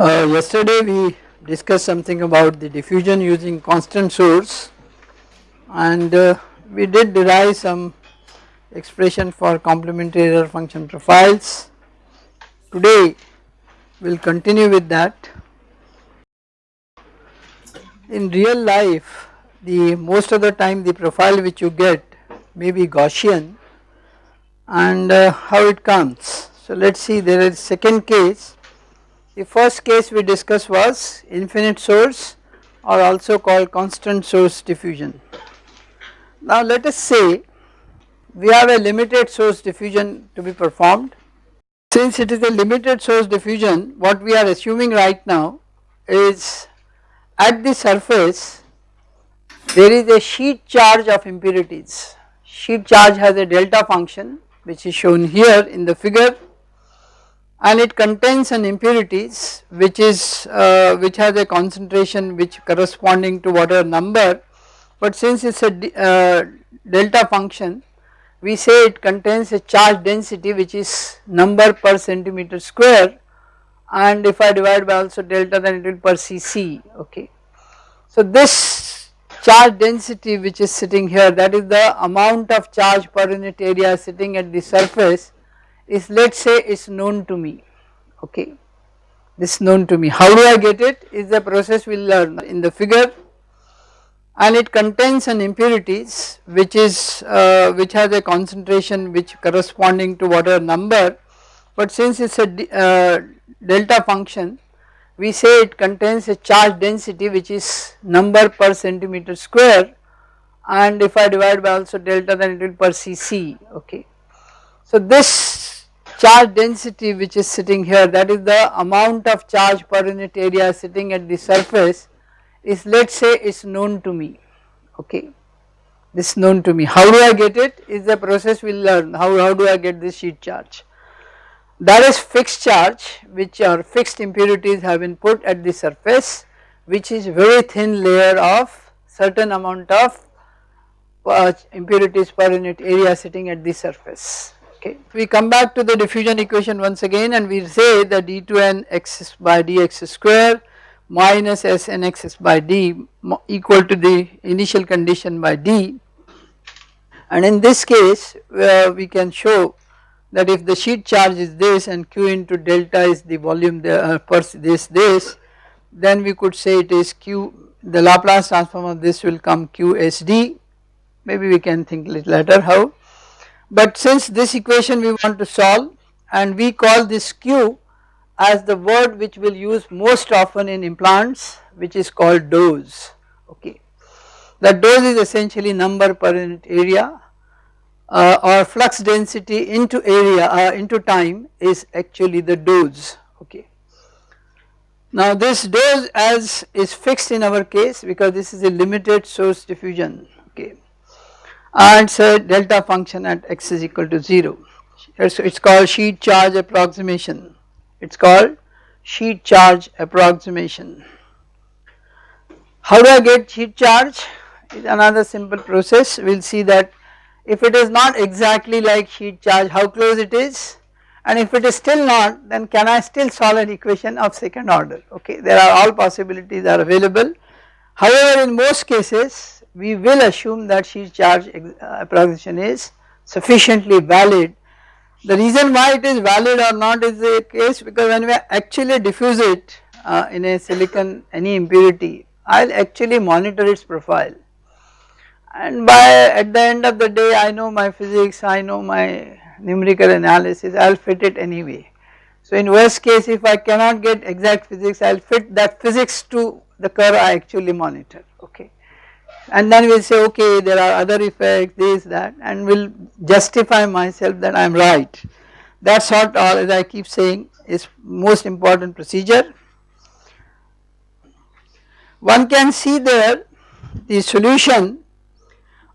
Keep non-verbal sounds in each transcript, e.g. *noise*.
Uh, yesterday we discussed something about the diffusion using constant source and uh, we did derive some expression for complementary error function profiles. Today we will continue with that. In real life the most of the time the profile which you get may be Gaussian and uh, how it comes. So let us see there is second case the first case we discussed was infinite source or also called constant source diffusion. Now let us say we have a limited source diffusion to be performed. Since it is a limited source diffusion what we are assuming right now is at the surface there is a sheet charge of impurities. Sheet charge has a delta function which is shown here in the figure and it contains an impurities which is uh, which has a concentration which corresponding to whatever number but since it is a uh, delta function we say it contains a charge density which is number per centimeter square and if I divide by also delta then it will per cc okay. So this charge density which is sitting here that is the amount of charge per unit area sitting at the surface is let us say is known to me okay? This known to me. How do I get it? Is the process we learn. In the figure and it contains an impurities which is uh, which has a concentration which corresponding to whatever number. But since it is a uh, delta function we say it contains a charge density which is number per centimeter square. And if I divide by also delta then it will per cc okay. So this charge density which is sitting here that is the amount of charge per unit area sitting at the surface is let us say is known to me okay? This known to me. How do I get it? Is the process we learn. How, how do I get this sheet charge? That is fixed charge which are fixed impurities have been put at the surface which is very thin layer of certain amount of uh, impurities per unit area sitting at the surface okay. We come back to the diffusion equation once again and we say that d2n x by dx square minus snx by d equal to the initial condition by d. And in this case uh, we can show that if the sheet charge is this and q into delta is the volume the, uh, per this this then we could say it is q the Laplace transform of this will come qsd maybe we can think little later how but since this equation we want to solve and we call this Q as the word which we will use most often in implants which is called dose okay. That dose is essentially number per unit area uh, or flux density into area uh, into time is actually the dose okay. Now this dose as is fixed in our case because this is a limited source diffusion and say delta function at x is equal to 0. It is called sheet charge approximation, it is called sheet charge approximation. How do I get sheet charge? Is another simple process, we will see that if it is not exactly like sheet charge how close it is and if it is still not then can I still solve an equation of second order okay there are all possibilities are available. However in most cases we will assume that sheet charge uh, approximation is sufficiently valid. The reason why it is valid or not is the case because when we actually diffuse it uh, in a silicon any impurity I will actually monitor its profile and by at the end of the day I know my physics, I know my numerical analysis I will fit it anyway. So in worst case if I cannot get exact physics I will fit that physics to the curve I actually monitor okay and then we will say okay there are other effects this that and will justify myself that I am right. That sort of as I keep saying is most important procedure. One can see there the solution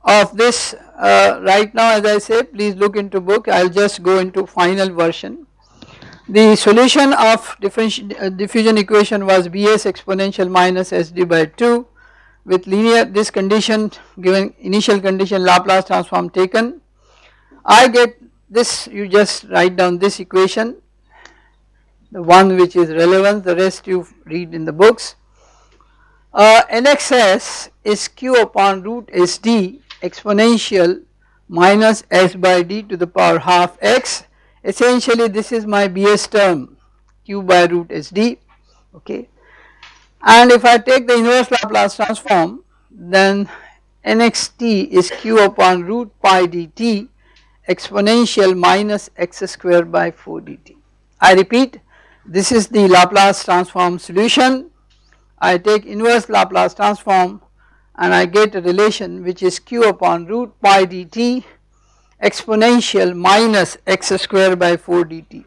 of this uh, right now as I say please look into book I will just go into final version. The solution of uh, diffusion equation was Bs exponential minus Sd by 2 with linear this condition given initial condition Laplace transform taken. I get this you just write down this equation the one which is relevant the rest you read in the books. Uh, NXS is q upon root SD exponential minus s by d to the power half x. Essentially this is my BS term q by root SD okay and if I take the inverse Laplace transform then nxt is q upon root pi dt exponential minus x square by 4 dt. I repeat this is the Laplace transform solution I take inverse Laplace transform and I get a relation which is q upon root pi dt exponential minus x square by 4 dt.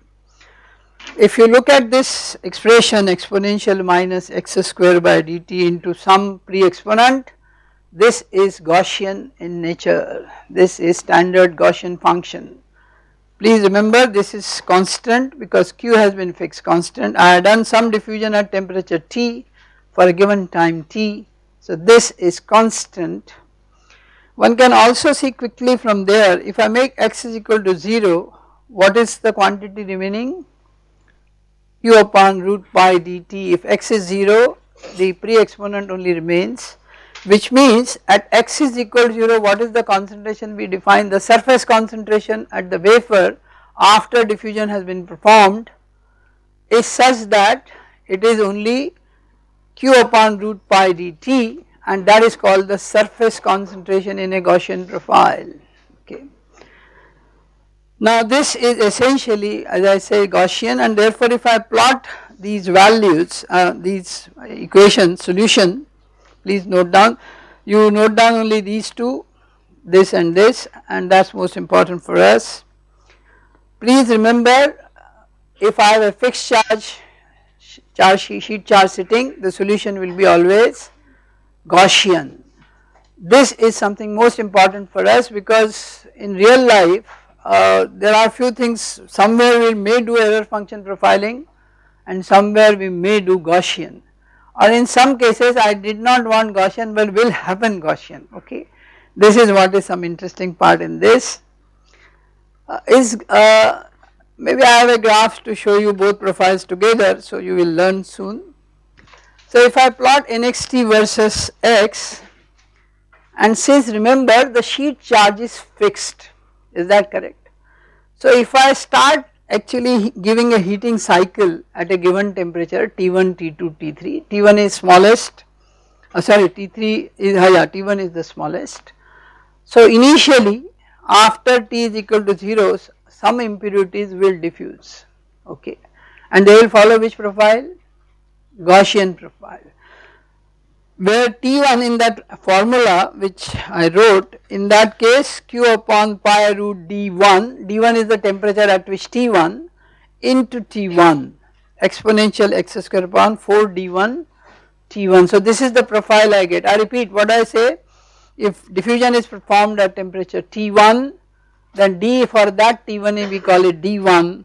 If you look at this expression exponential minus x square by dt into some pre-exponent this is Gaussian in nature, this is standard Gaussian function. Please remember this is constant because Q has been fixed constant. I have done some diffusion at temperature T for a given time T. So this is constant. One can also see quickly from there if I make x is equal to 0 what is the quantity remaining? Q upon root pi dt if x is 0 the pre-exponent only remains which means at x is equal to 0 what is the concentration we define the surface concentration at the wafer after diffusion has been performed is such that it is only q upon root pi dt and that is called the surface concentration in a Gaussian profile. Now this is essentially as I say Gaussian and therefore if I plot these values uh, these equation solution please note down you note down only these two this and this and that is most important for us. Please remember if I have a fixed charge charge sheet charge sitting the solution will be always Gaussian. This is something most important for us because in real life uh, there are few things somewhere we may do error function profiling and somewhere we may do Gaussian or in some cases I did not want Gaussian but will happen Gaussian okay. This is what is some interesting part in this uh, is uh, maybe I have a graph to show you both profiles together so you will learn soon. So if I plot nxt versus x and since remember the sheet charge is fixed is that correct. So if I start actually giving a heating cycle at a given temperature T1, T2, T3, T1 is smallest uh, sorry T3 is uh, yeah T1 is the smallest. So initially after T is equal to 0 some impurities will diffuse okay and they will follow which profile Gaussian profile where T1 in that formula which I wrote in that case Q upon pi root D1, D1 is the temperature at which T1 into T1 exponential x square upon 4 D1 T1. So this is the profile I get. I repeat what I say if diffusion is performed at temperature T1 then D for that T1 we call it D1,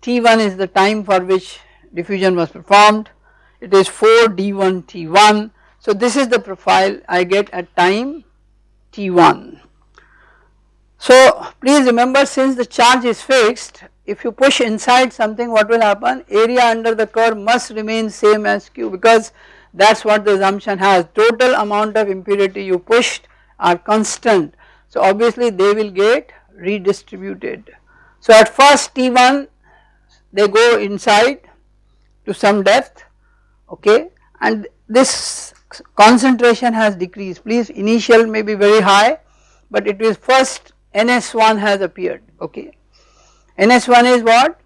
T1 is the time for which diffusion was performed, it is 4 D1 T1 so this is the profile I get at time t1. So please remember since the charge is fixed if you push inside something what will happen area under the curve must remain same as q because that is what the assumption has total amount of impurity you pushed are constant so obviously they will get redistributed. So at first T1 they go inside to some depth okay and this concentration has decreased. Please initial may be very high but it is first NS1 has appeared okay. NS1 is what?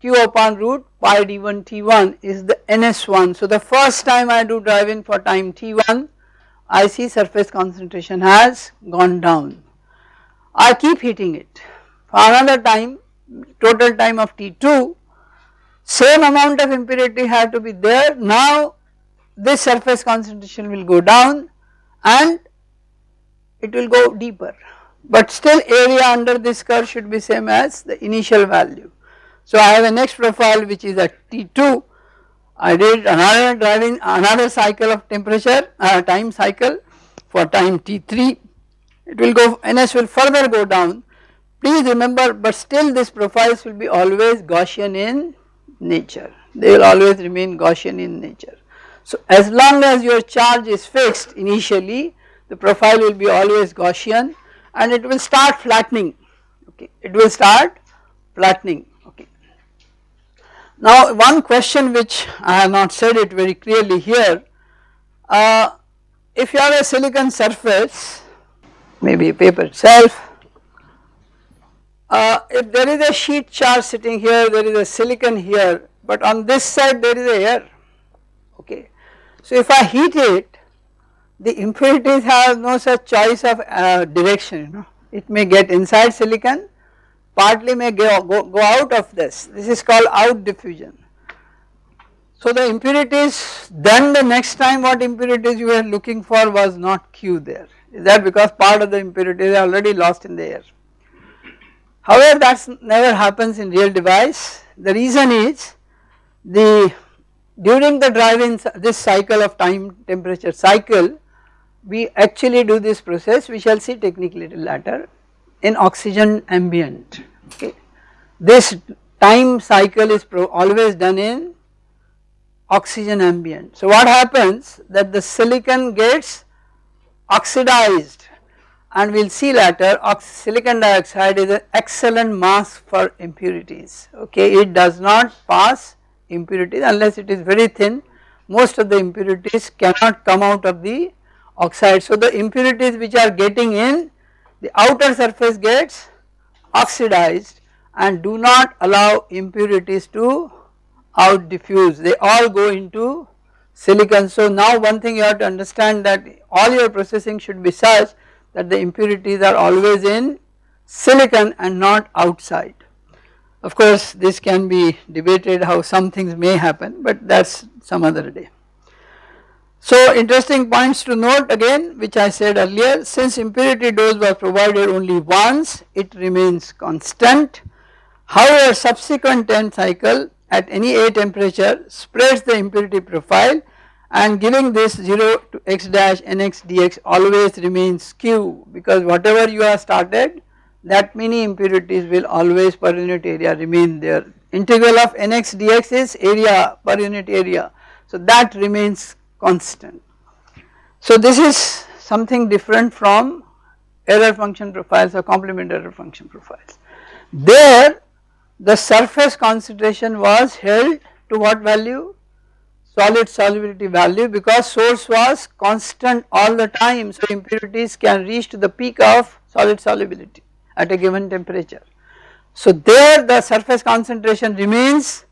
Q upon root pi d1 T1 is the NS1 so the first time I do drive in for time T1 I see surface concentration has gone down. I keep hitting it. For another time total time of T2 same amount of impurity had to be there. Now this surface concentration will go down and it will go deeper. But still area under this curve should be same as the initial value. So I have a next profile which is at T2 I did another driving another cycle of temperature uh, time cycle for time T3 it will go NS will further go down. Please remember but still this profiles will be always Gaussian in nature, they will always remain Gaussian in nature. So as long as your charge is fixed initially the profile will be always Gaussian and it will start flattening okay it will start flattening okay. Now one question which I have not said it very clearly here uh, if you have a silicon surface maybe a paper itself uh, if there is a sheet charge sitting here, there is a silicon here, but on this side there is a air, okay. So if I heat it, the impurities have no such choice of uh, direction, you know. It may get inside silicon, partly may go, go, go out of this, this is called out diffusion. So the impurities, then the next time what impurities you were looking for was not Q there, is that because part of the impurities are already lost in the air. However, that never happens in real device. The reason is the during the driving this cycle of time temperature cycle we actually do this process we shall see technically later in oxygen ambient okay. This time cycle is always done in oxygen ambient. So what happens that the silicon gets oxidized and we will see later silicon dioxide is an excellent mask for impurities okay it does not pass impurities unless it is very thin most of the impurities cannot come out of the oxide. So the impurities which are getting in the outer surface gets oxidized and do not allow impurities to out diffuse. They all go into silicon. So now one thing you have to understand that all your processing should be such that the impurities are always in silicon and not outside. Of course this can be debated how some things may happen but that is some other day. So interesting points to note again which I said earlier since impurity dose was provided only once it remains constant however subsequent time cycle at any A temperature spreads the impurity profile and giving this 0 to x dash nx dx always remains q because whatever you have started that many impurities will always per unit area remain there. Integral of nx dx is area per unit area so that remains constant. So this is something different from error function profiles or complement error function profiles. There the surface concentration was held to what value solid solubility value because source was constant all the time so impurities can reach to the peak of solid solubility at a given temperature. So there the surface concentration remains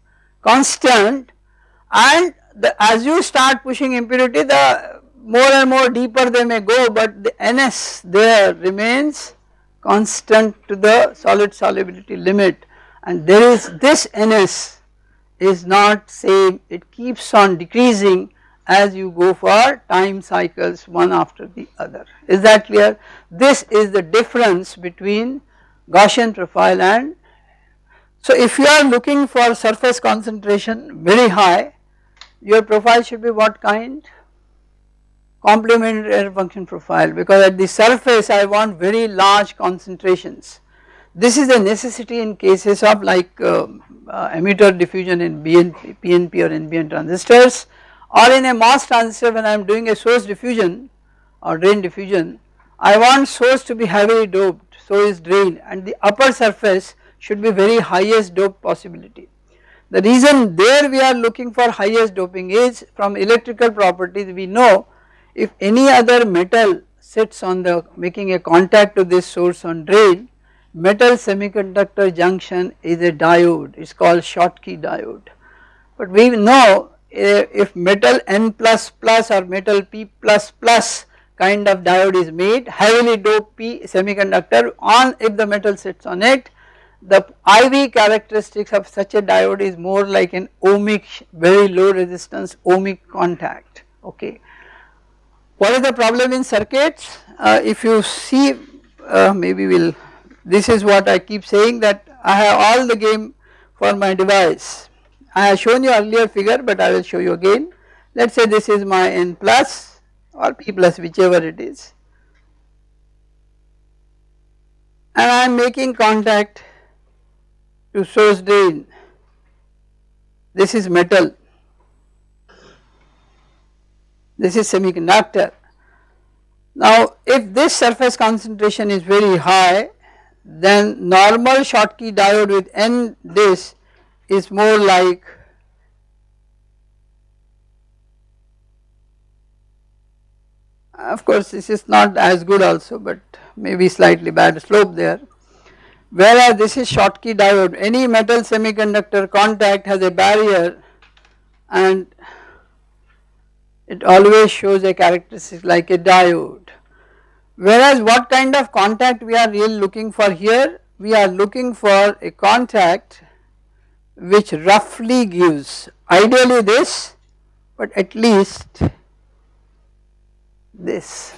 constant and the, as you start pushing impurity the more and more deeper they may go but the NS there remains constant to the solid solubility limit and there is this NS is not same it keeps on decreasing as you go for time cycles one after the other. Is that clear? This is the difference between Gaussian profile and so if you are looking for surface concentration very high your profile should be what kind? Complementary error function profile because at the surface I want very large concentrations. This is a necessity in cases of like uh, uh, emitter diffusion in BNP, PNP or NPN transistors or in a MOS transistor when I am doing a source diffusion or drain diffusion I want source to be heavily doped so is drain and the upper surface should be very highest dope possibility. The reason there we are looking for highest doping is from electrical properties we know if any other metal sits on the making a contact to this source on drain metal semiconductor junction is a diode it is called Schottky diode but we know if metal N plus plus or metal P plus plus kind of diode is made heavily doped P semiconductor on if the metal sits on it the IV characteristics of such a diode is more like an ohmic very low resistance ohmic contact okay. What is the problem in circuits uh, if you see uh, maybe we will this is what I keep saying that I have all the game for my device. I have shown you earlier figure but I will show you again. Let us say this is my n plus or p plus whichever it is and I am making contact to source drain this is metal, this is semiconductor. Now if this surface concentration is very high then normal Schottky diode with N this is more like of course this is not as good also but maybe slightly bad slope there. Whereas this is Schottky diode. Any metal semiconductor contact has a barrier and it always shows a characteristic like a diode. Whereas what kind of contact we are really looking for here? We are looking for a contact which roughly gives ideally this but at least this.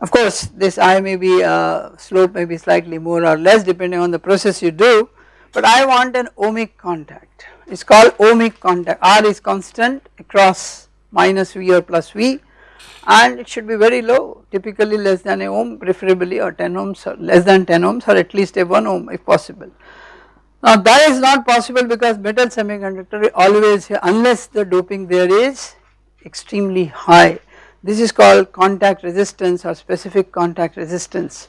Of course this I may be uh, slope may be slightly more or less depending on the process you do but I want an ohmic contact. It is called ohmic contact. R is constant across minus V or plus V and it should be very low typically less than a ohm preferably or 10 ohms or less than 10 ohms or at least a 1 ohm if possible. Now that is not possible because metal semiconductor always unless the doping there is extremely high this is called contact resistance or specific contact resistance.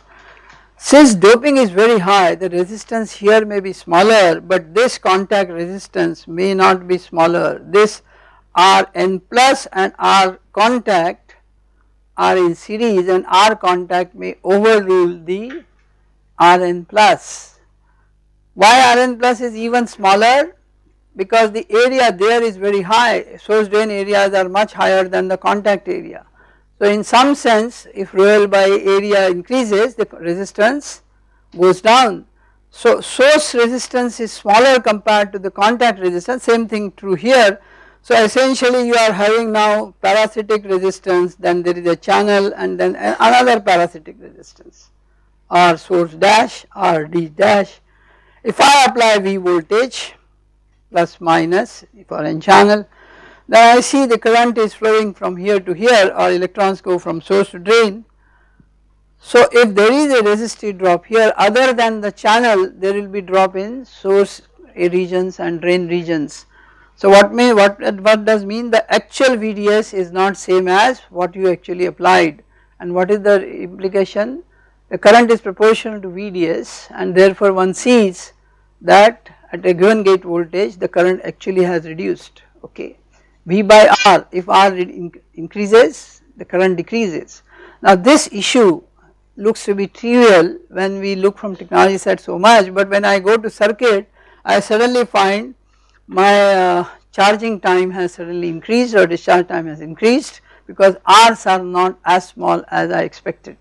Since doping is very high the resistance here may be smaller but this contact resistance may not be smaller this Rn plus and R contact are in series and R contact may overrule the Rn plus. Why Rn plus is even smaller? because the area there is very high source drain areas are much higher than the contact area. So in some sense if rho by area increases the resistance goes down. So source resistance is smaller compared to the contact resistance same thing true here. So essentially you are having now parasitic resistance then there is a channel and then another parasitic resistance R source dash R D dash. If I apply V voltage plus minus for n channel. Then I see the current is flowing from here to here or electrons go from source to drain. So if there is a resistive drop here other than the channel there will be drop in source regions and drain regions. So what may what what does mean the actual VDS is not same as what you actually applied and what is the implication the current is proportional to VDS and therefore one sees that at a given gate voltage the current actually has reduced okay. V by R if R increases the current decreases. Now this issue looks to be trivial when we look from technology side so much but when I go to circuit I suddenly find my uh, charging time has suddenly increased or discharge time has increased because R's are not as small as I expected.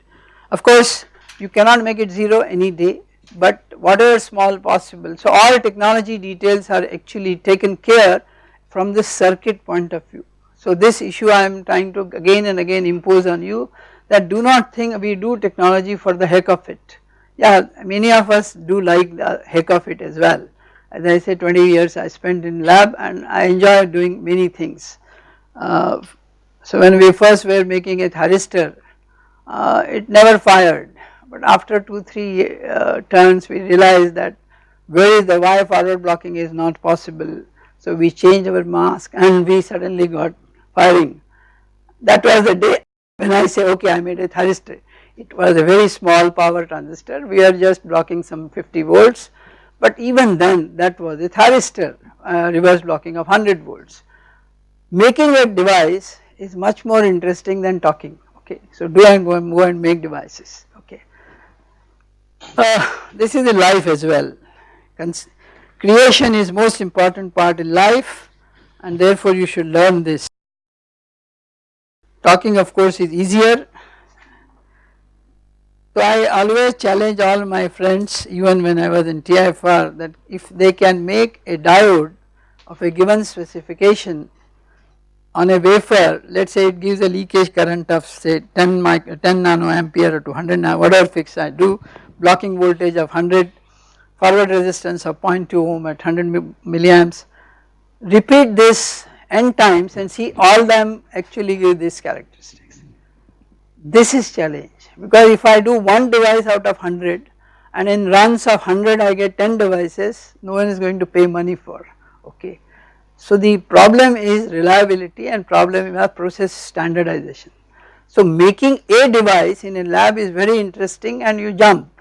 Of course you cannot make it 0 any day but whatever small possible. So all technology details are actually taken care from the circuit point of view. So this issue I am trying to again and again impose on you that do not think we do technology for the heck of it. Yeah many of us do like the heck of it as well. As I say 20 years I spent in lab and I enjoy doing many things. Uh, so when we first were making a thyristor uh, it never fired but after 2-3 uh, turns we realized that where is the wire forward blocking is not possible. So we changed our mask and we suddenly got firing. That was the day when I say okay I made a thyristor. It was a very small power transistor we are just blocking some 50 volts but even then that was a thyristor uh, reverse blocking of 100 volts. Making a device is much more interesting than talking okay. So do I go and, go and make devices uh, this is in life as well. Creation is most important part in life and therefore you should learn this. Talking of course is easier. So I always challenge all my friends even when I was in TIFR that if they can make a diode of a given specification on a wafer let us say it gives a leakage current of say 10 mic 10 nanoampere or 200 nano whatever fix I do blocking voltage of 100 forward resistance of 0.2 ohm at 100 milliamps repeat this n times and see all them actually give these characteristics. This is challenge because if I do one device out of 100 and in runs of 100 I get 10 devices no one is going to pay money for okay. So the problem is reliability and problem is process standardization. So making a device in a lab is very interesting and you jump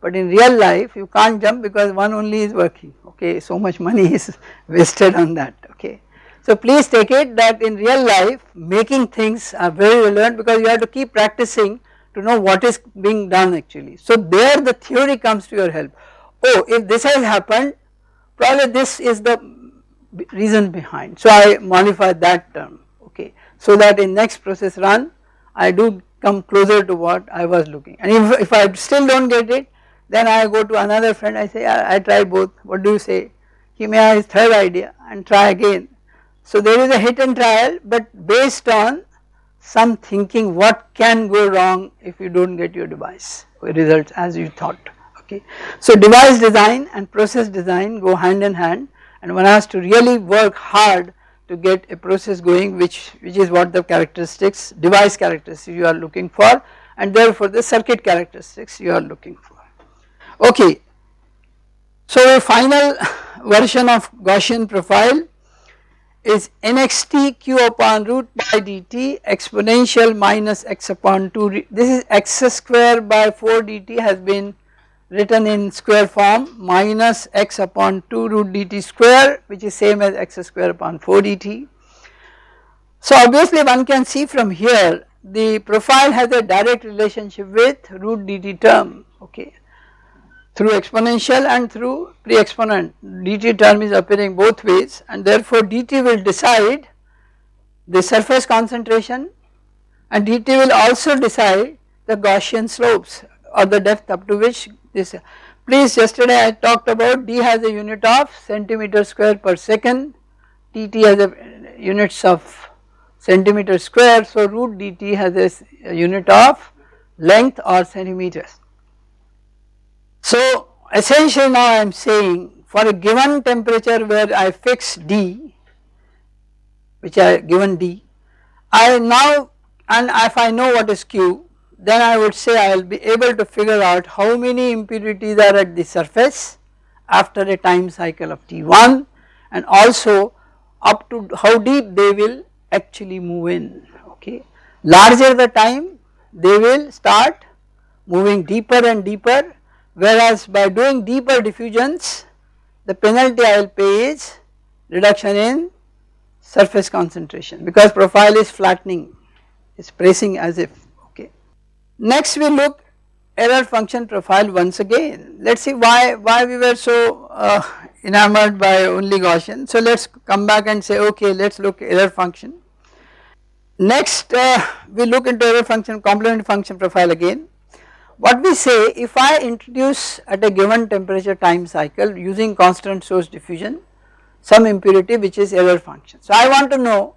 but in real life you can't jump because one only is working okay so much money *laughs* is wasted on that okay. So please take it that in real life making things are very relevant because you have to keep practicing to know what is being done actually. So there the theory comes to your help. Oh if this has happened probably this is the reason behind. So I modify that term okay so that in next process run I do come closer to what I was looking and if, if I still do not get it then I go to another friend I say I, I try both what do you say he may have his third idea and try again. So there is a hit and trial but based on some thinking what can go wrong if you do not get your device results as you thought okay. So device design and process design go hand in hand and one has to really work hard to get a process going which, which is what the characteristics device characteristics you are looking for and therefore the circuit characteristics you are looking for. Okay. So a final *laughs* version of Gaussian profile is nxt q upon root by dt exponential minus x upon 2 this is x square by 4 dt has been written in square form minus x upon 2 root dt square which is same as x square upon 4 dt. So obviously one can see from here the profile has a direct relationship with root dt term okay through exponential and through pre-exponent. Dt term is appearing both ways and therefore dt will decide the surface concentration and dt will also decide the Gaussian slopes or the depth up to which this please yesterday I talked about d has a unit of centimeter square per second tt has a units of centimeter square so root dt has a unit of length or centimeters so essentially now I am saying for a given temperature where I fix D which I given D I now and if I know what is Q then I would say I will be able to figure out how many impurities are at the surface after a time cycle of T1 and also up to how deep they will actually move in okay. Larger the time they will start moving deeper and deeper whereas by doing deeper diffusions the penalty I will pay is reduction in surface concentration because profile is flattening is pressing as if okay. Next we look error function profile once again let us see why why we were so uh, enamored by only Gaussian so let us come back and say okay let us look error function. Next uh, we look into error function complement function profile again what we say if I introduce at a given temperature time cycle using constant source diffusion some impurity which is error function. So I want to know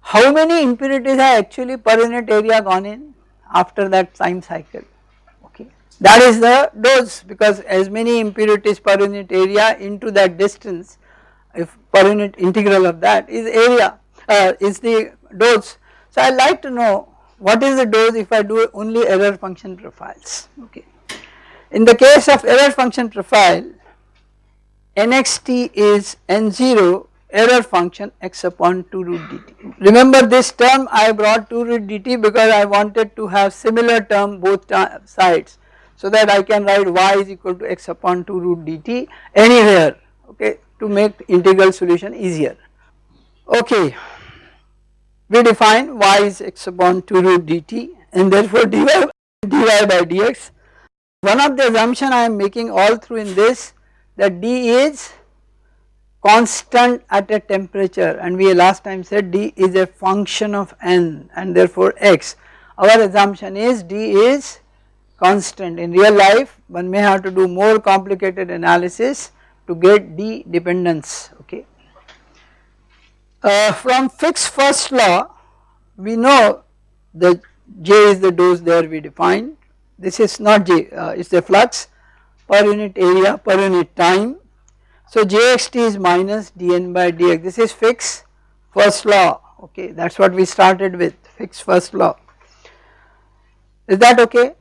how many impurities are actually per unit area gone in after that time cycle okay. That is the dose because as many impurities per unit area into that distance if per unit integral of that is area uh, is the dose. So I like to know what is the dose if I do only error function profiles okay. In the case of error function profile nxt is n0 error function x upon 2 root dt. Remember this term I brought 2 root dt because I wanted to have similar term both sides so that I can write y is equal to x upon 2 root dt anywhere okay to make integral solution easier. Okay we define y is x upon 2 root dt and therefore *laughs* dy, dy by dx. One of the assumption I am making all through in this that d is constant at a temperature and we last time said d is a function of n and therefore x. Our assumption is d is constant in real life one may have to do more complicated analysis to get d dependence okay. Uh, from Fick's first law we know the J is the dose there we defined this is not J uh, it is the flux per unit area per unit time. So Jxt is minus dN by dx. This is Fick's first law okay? That is what we started with Fick's first law. Is that okay?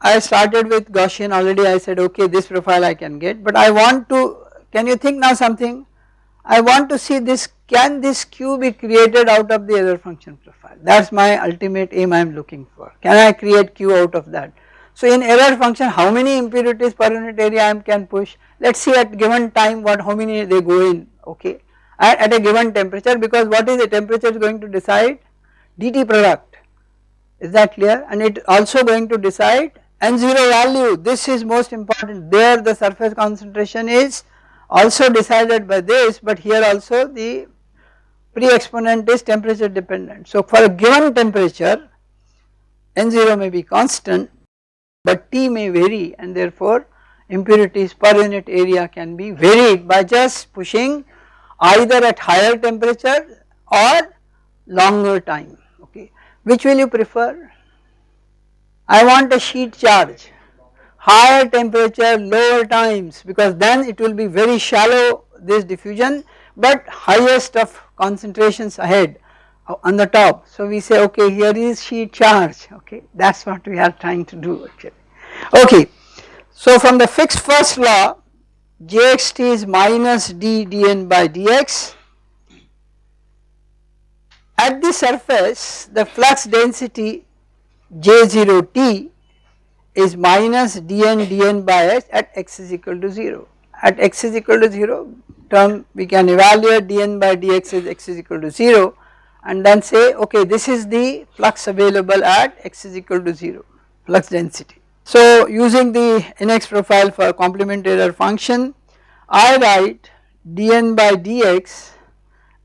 I started with Gaussian already. I said okay this profile I can get but I want to can you think now something I want to see this can this Q be created out of the error function profile? That is my ultimate aim I am looking for. Can I create Q out of that. So in error function how many impurities per unit area I can push? Let us see at given time what how many they go in okay? At, at a given temperature because what is the temperature is going to decide? dT product. Is that clear? And it also going to decide N0 value. This is most important. There the surface concentration is also decided by this but here also the pre-exponent is temperature dependent. So for a given temperature N0 may be constant but T may vary and therefore impurities per unit area can be varied by just pushing either at higher temperature or longer time okay. Which will you prefer? I want a sheet charge higher temperature lower times because then it will be very shallow this diffusion but highest of concentrations ahead uh, on the top. So we say okay here is sheet charge okay that is what we are trying to do actually. Okay so from the Fick's first law jxt is minus d dn by dx at the surface the flux density J0T is minus dn dn by x at x is equal to 0. At x is equal to 0 term we can evaluate dn by dx as x is equal to 0 and then say okay this is the flux available at x is equal to 0 flux density. So using the NX profile for complementary error function I write dn by dx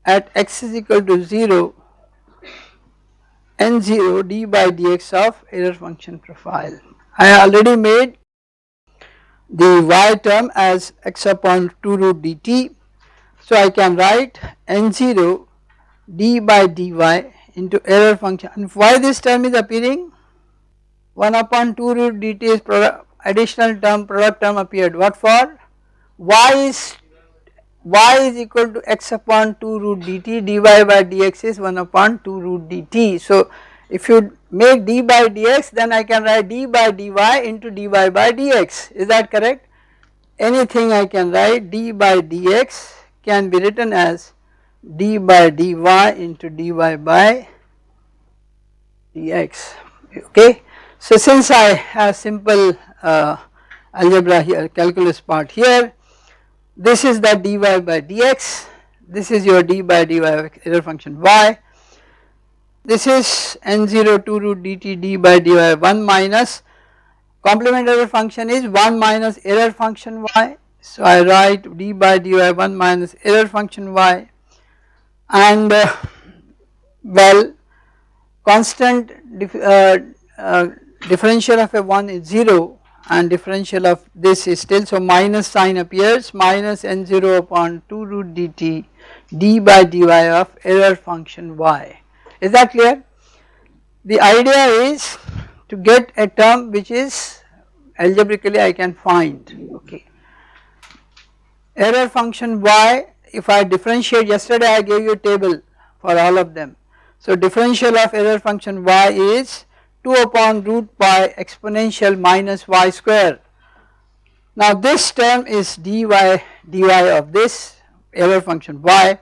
at x is equal to 0 n0 d by dx of error function profile. I already made the y term as x upon 2 root dt. So I can write n0 d by dy into error function and why this term is appearing 1 upon 2 root dt is product, additional term product term appeared what for y is y is equal to x upon 2 root dt dy by dx is 1 upon 2 root dt. So if you make d by dx then I can write d by dy into dy by dx is that correct? Anything I can write d by dx can be written as d by dy into dy by dx okay. So since I have simple uh, algebra here calculus part here this is the dy by dx this is your d by dy error function y this is n0 2 root dt d by dy 1 minus complement error function is 1 minus error function y. So I write d by dy 1 minus error function y and uh, well constant dif uh, uh, differential of a 1 is 0 and differential of this is still so minus sign appears minus n0 upon 2 root dt d by dy of error function y. Is that clear? The idea is to get a term which is algebraically I can find okay. Error function y if I differentiate yesterday I gave you a table for all of them. So differential of error function y is 2 upon root pi exponential minus y square. Now this term is dy dy of this error function y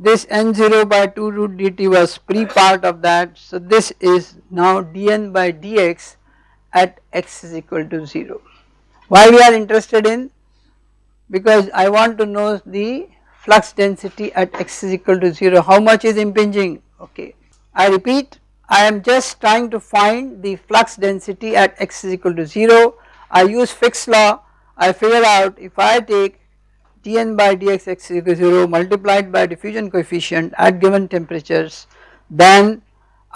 this n0 by 2 root dt was pre part of that. So this is now dn by dx at x is equal to 0. Why we are interested in? Because I want to know the flux density at x is equal to 0 how much is impinging? Okay. I repeat I am just trying to find the flux density at x is equal to 0 I use Fick's law. I figure out if I take dn by dx x equal 0 multiplied by diffusion coefficient at given temperatures then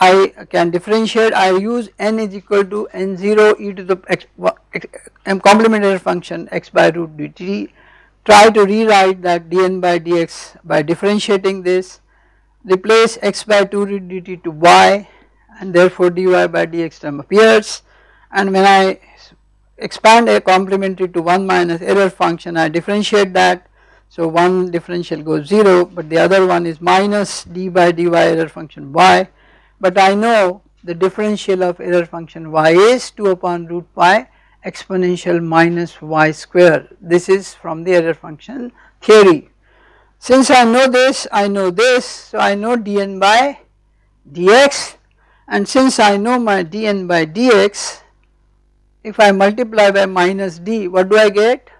I can differentiate I use n is equal to n0 e to the x, m complementary function x by root dt try to rewrite that dn by dx by differentiating this. Replace x by 2 root dt to y and therefore dy by dx term appears. And when I expand a complementary to 1 minus error function I differentiate that so one differential goes 0 but the other one is minus d by dy error function y but I know the differential of error function y is 2 upon root pi exponential minus y square. This is from the error function theory. Since I know this, I know this, so I know dn by dx and since I know my dn by dx, if I multiply by minus d, what do I get?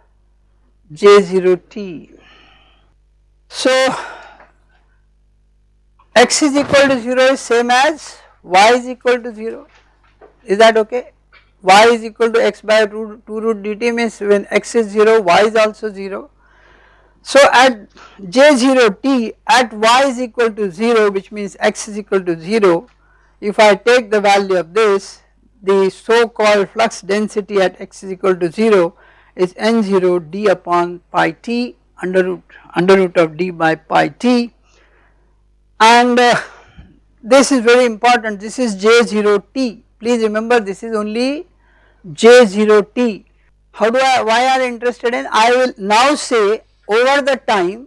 j0t. So x is equal to 0 is same as y is equal to 0, is that okay? y is equal to x by root 2 root dt means when x is 0 y is also 0. So at j0 t at y is equal to 0 which means x is equal to 0 if I take the value of this the so called flux density at x is equal to 0 is n0 d upon pi t under root under root of d by pi t and uh, this is very important this is j0 t please remember this is only j0t. How do I, why are interested in? I will now say over the time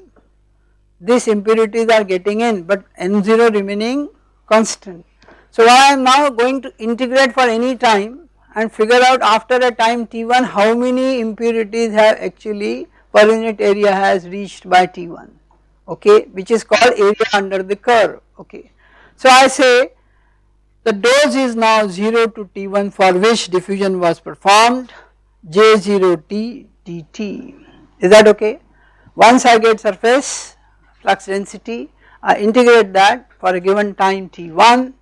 these impurities are getting in but n0 remaining constant. So I am now going to integrate for any time and figure out after a time t1 how many impurities have actually per unit area has reached by t1 okay which is called area under the curve okay. So I say the dose is now 0 to T1 for which diffusion was performed J0T dt. Is that okay? Once I get surface flux density, I integrate that for a given time T1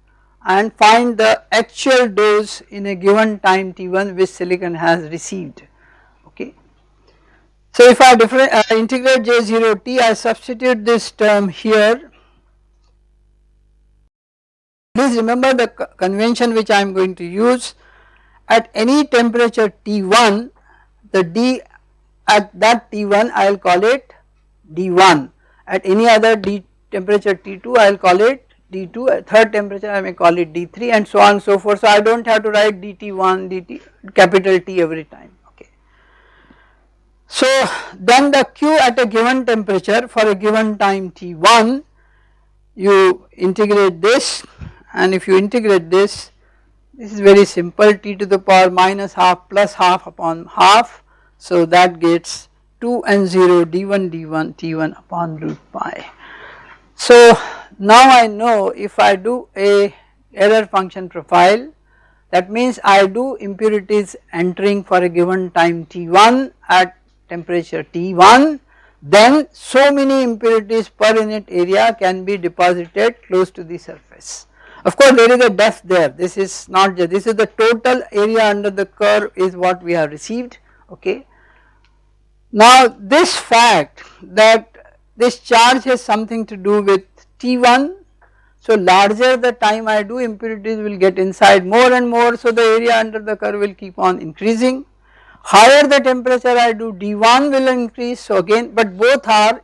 and find the actual dose in a given time T1 which silicon has received. Okay. So if I uh, integrate J0T, I substitute this term here Please remember the convention which I am going to use at any temperature T1 the D at that T1 I will call it D1 at any other D temperature T2 I will call it D2 at third temperature I may call it D3 and so on and so forth so I do not have to write DT1 DT capital T every time okay. So then the Q at a given temperature for a given time T1 you integrate this and if you integrate this this is very simple t to the power minus half plus half upon half so that gets 2 and 0 d1 d1 t1 upon root pi. So now I know if I do a error function profile that means I do impurities entering for a given time t1 at temperature t1 then so many impurities per unit area can be deposited close to the surface. Of course there is a depth there this is not just this is the total area under the curve is what we have received okay. Now this fact that this charge has something to do with T1 so larger the time I do impurities will get inside more and more so the area under the curve will keep on increasing. Higher the temperature I do D1 will increase so again but both are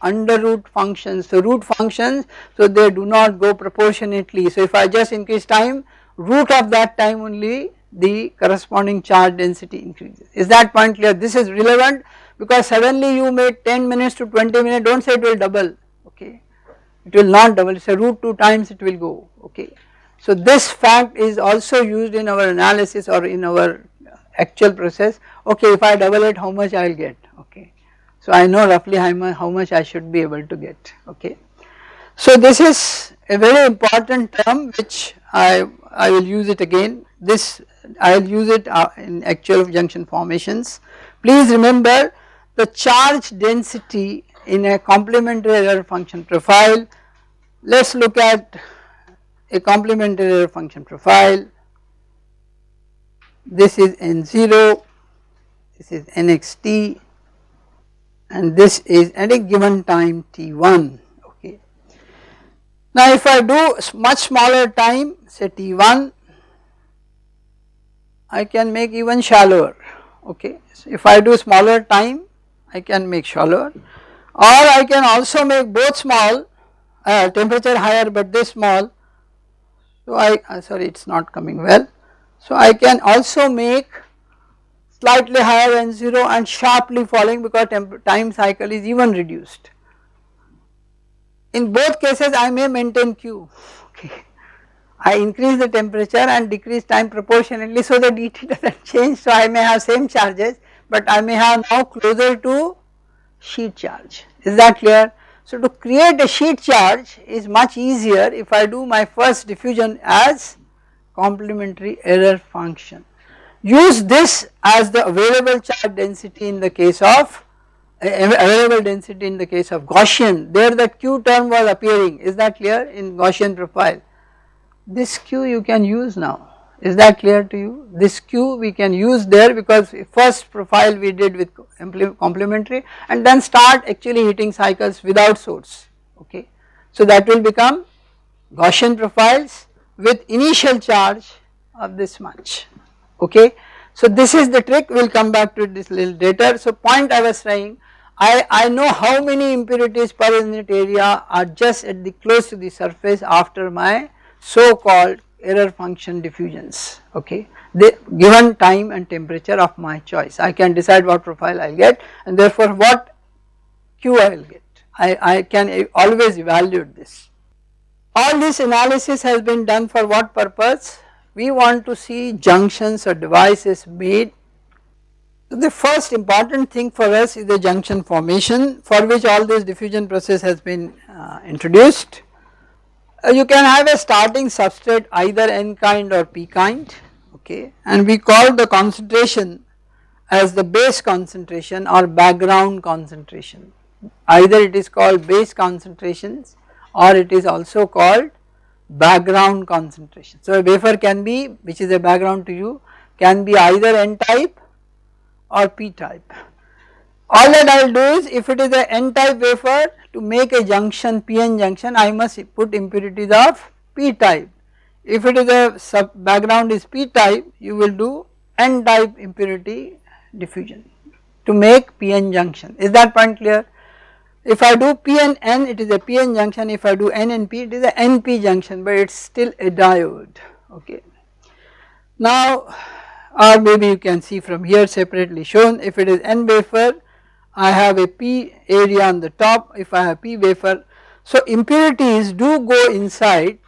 under root functions. So root functions so they do not go proportionately. So if I just increase time root of that time only the corresponding charge density increases. Is that point clear? This is relevant because suddenly you made 10 minutes to 20 minutes do not say it will double it will not double it is a root 2 times it will go okay. So this fact is also used in our analysis or in our actual process okay if I double it how much I will get okay so I know roughly how much I should be able to get okay. So this is a very important term which I, I will use it again this I will use it uh, in actual junction formations. Please remember the charge density in a complementary error function profile. Let us look at a complementary function profile. This is N0, this is NXT and this is at a given time t1 okay. Now if I do much smaller time say t1 I can make even shallower okay. So if I do smaller time I can make shallower or I can also make both small uh, temperature higher but this small so I uh, sorry it is not coming well. So I can also make slightly higher than 0 and sharply falling because time cycle is even reduced. In both cases I may maintain Q okay I increase the temperature and decrease time proportionately so the dt *laughs* does not change so I may have same charges but I may have now closer to sheet charge is that clear. So to create a sheet charge is much easier if I do my first diffusion as complementary error function. Use this as the available charge density in the case of available density in the case of Gaussian there the q term was appearing is that clear in Gaussian profile. This q you can use now is that clear to you? This q we can use there because first profile we did with complementary and then start actually hitting cycles without source okay. So that will become Gaussian profiles with initial charge of this much okay. So this is the trick we will come back to this little later. So point I was saying I, I know how many impurities per unit area are just at the close to the surface after my so called error function diffusions okay? The given time and temperature of my choice. I can decide what profile I will get and therefore what Q I will get. I, I can always evaluate this. All this analysis has been done for what purpose? We want to see junctions or devices made. The first important thing for us is the junction formation for which all this diffusion process has been uh, introduced Uh, you can have a starting substrate either n kind or p kind okay? And we call the concentration as the base concentration or background concentration. Either it is called base concentrations or it is also called background concentration. So a wafer can be which is a background to you can be either n type or p type. All that I will do is if it is a n type wafer to make a junction PN junction I must put impurities of p type. If it is a sub background is p type you will do n type impurity diffusion to make PN junction is that point clear. If I do PNN it is a PN junction if I do N and P it is a NP junction but it is still a diode okay. Now or maybe you can see from here separately shown if it is N wafer I have a P area on the top if I have P wafer. So impurities do go inside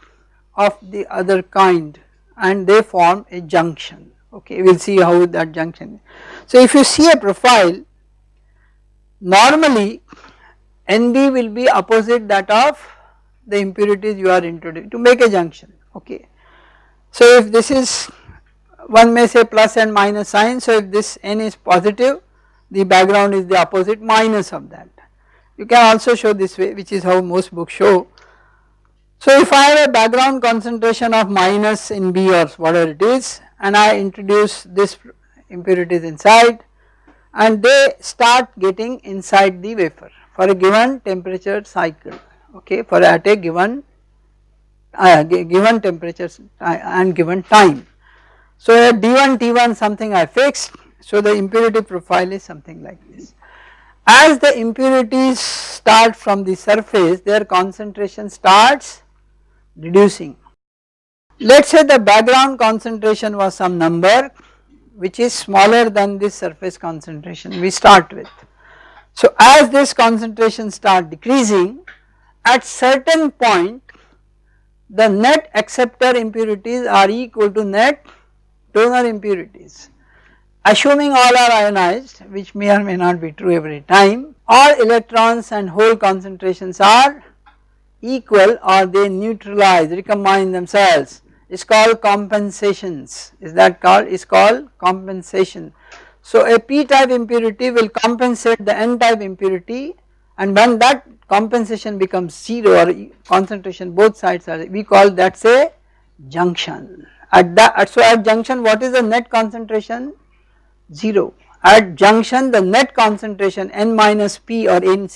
of the other kind and they form a junction okay we will see how that junction. So if you see a profile normally NB will be opposite that of the impurities you are introducing to make a junction okay. So if this is one may say plus and minus sign so if this N is positive the background is the opposite minus of that. You can also show this way which is how most books show. So if I have a background concentration of minus in B or whatever it is and I introduce this impurities inside and they start getting inside the wafer for a given temperature cycle okay for at a given uh, given temperature and given time. So at D1 T1 something I fixed so the impurity profile is something like this. As the impurities start from the surface their concentration starts reducing. Let us say the background concentration was some number which is smaller than this surface concentration we start with. So as this concentration start decreasing at certain point the net acceptor impurities are equal to net donor impurities assuming all are ionized which may or may not be true every time all electrons and hole concentrations are equal or they neutralize recombine themselves. Is called compensations. Is that called? Is called compensation. So a p type impurity will compensate the n type impurity and when that compensation becomes 0 or concentration both sides are we call that say junction. At that so at junction what is the net concentration 0. At junction the net concentration N minus P or N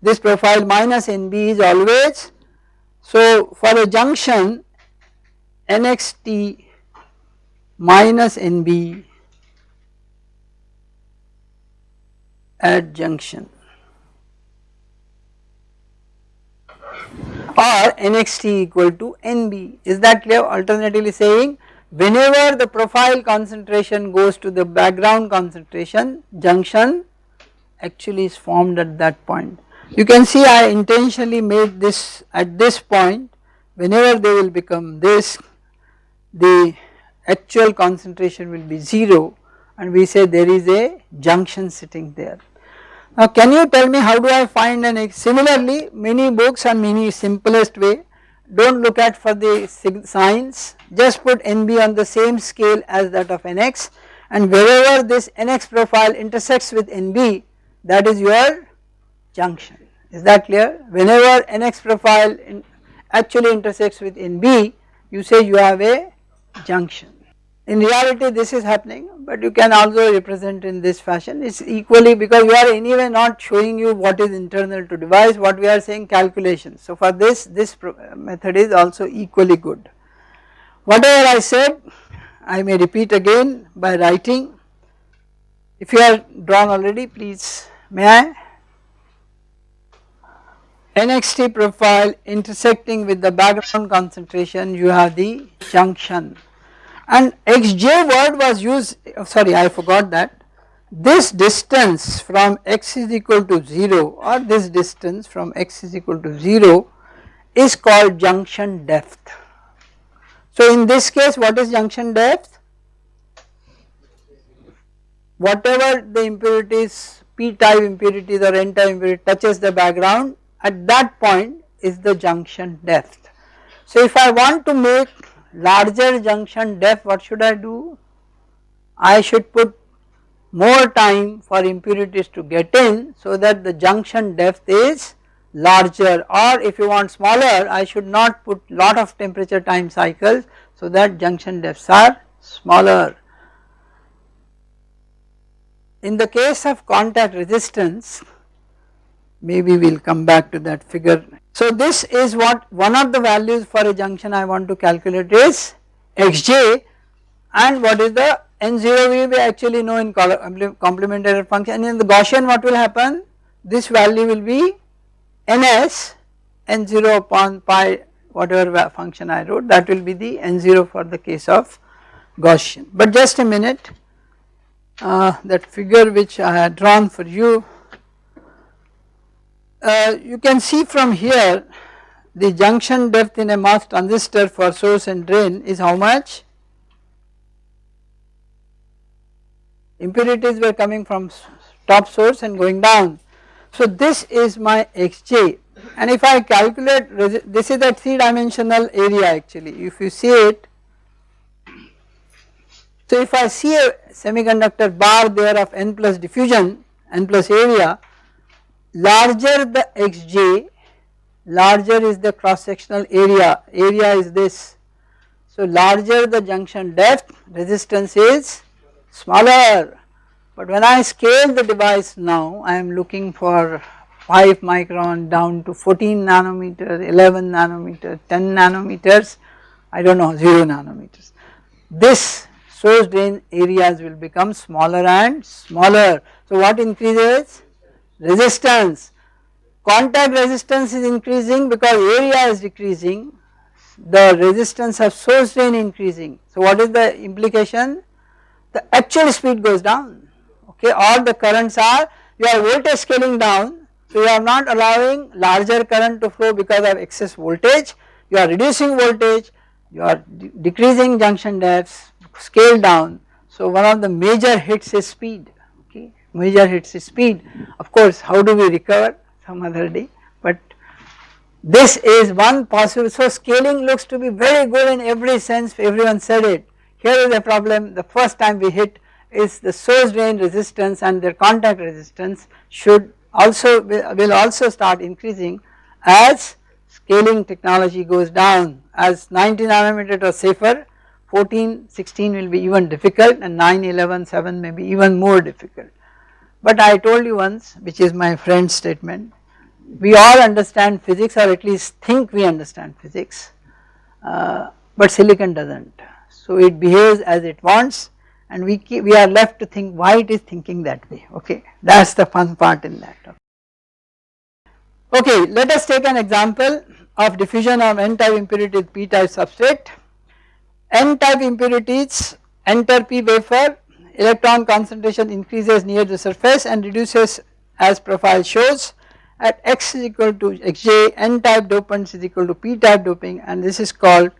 this profile minus NB is always so for a junction NXT minus NB at junction. Or NXT equal to NB is that clear? Alternatively saying whenever the profile concentration goes to the background concentration junction actually is formed at that point. You can see I intentionally made this at this point whenever they will become this the actual concentration will be 0 and we say there is a junction sitting there. Now can you tell me how do I find an X? similarly many books and many simplest way do not look at for the signs. Just put NB on the same scale as that of NX and wherever this NX profile intersects with NB that is your junction. Is that clear? Whenever NX profile in actually intersects with NB you say you have a junction. In reality this is happening but you can also represent in this fashion it is equally because we are anyway not showing you what is internal to device what we are saying calculation. So for this this uh, method is also equally good. Whatever I said I may repeat again by writing if you are drawn already please may I NXT profile intersecting with the background concentration you have the junction and xj word was used sorry I forgot that this distance from x is equal to 0 or this distance from x is equal to 0 is called junction depth. So in this case what is junction depth? Whatever the impurities p type impurities or n type impurity touches the background at that point is the junction depth. So if I want to make larger junction depth what should I do? I should put more time for impurities to get in so that the junction depth is larger or if you want smaller I should not put lot of temperature time cycles so that junction depths are smaller. In the case of contact resistance maybe we will come back to that figure. So this is what one of the values for a junction I want to calculate is xj and what is the n0 we actually know in complementary function. And in the Gaussian what will happen? This value will be ns n0 upon pi whatever function I wrote that will be the n0 for the case of Gaussian. But just a minute uh, that figure which I had drawn for you uh, you can see from here the junction depth in a MOS transistor for source and drain is how much? Impurities were coming from top source and going down. So this is my xj and if I calculate this is a 3 dimensional area actually if you see it. So if I see a semiconductor bar there of n plus diffusion n plus area larger the xj larger is the cross sectional area, area is this. So larger the junction depth resistance is smaller but when I scale the device now I am looking for 5 micron down to 14 nanometer, 11 nanometer, 10 nanometers I do not know 0 nanometers. This source drain areas will become smaller and smaller. So what increases? Resistance. Contact resistance is increasing because area is decreasing, the resistance of source drain increasing. So what is the implication? The actual speed goes down, okay, all the currents are, your voltage scaling down, so you are not allowing larger current to flow because of excess voltage, you are reducing voltage, you are de decreasing junction depths, scale down. So one of the major hits is speed major hits speed. Of course how do we recover? Some other day. But this is one possible. So scaling looks to be very good in every sense. Everyone said it. Here is a problem. The first time we hit is the source drain resistance and their contact resistance should also will also start increasing as scaling technology goes down. As 90 nanometer or safer 14 16 will be even difficult and 9 11 7 may be even more difficult but I told you once which is my friend's statement we all understand physics or at least think we understand physics uh, but silicon does not. So it behaves as it wants and we keep, we are left to think why it is thinking that way okay that is the fun part in that. Okay let us take an example of diffusion of n type impurities p type substrate. n type impurities enter p wafer electron concentration increases near the surface and reduces as profile shows at x is equal to xj n type dopants is equal to p type doping and this is called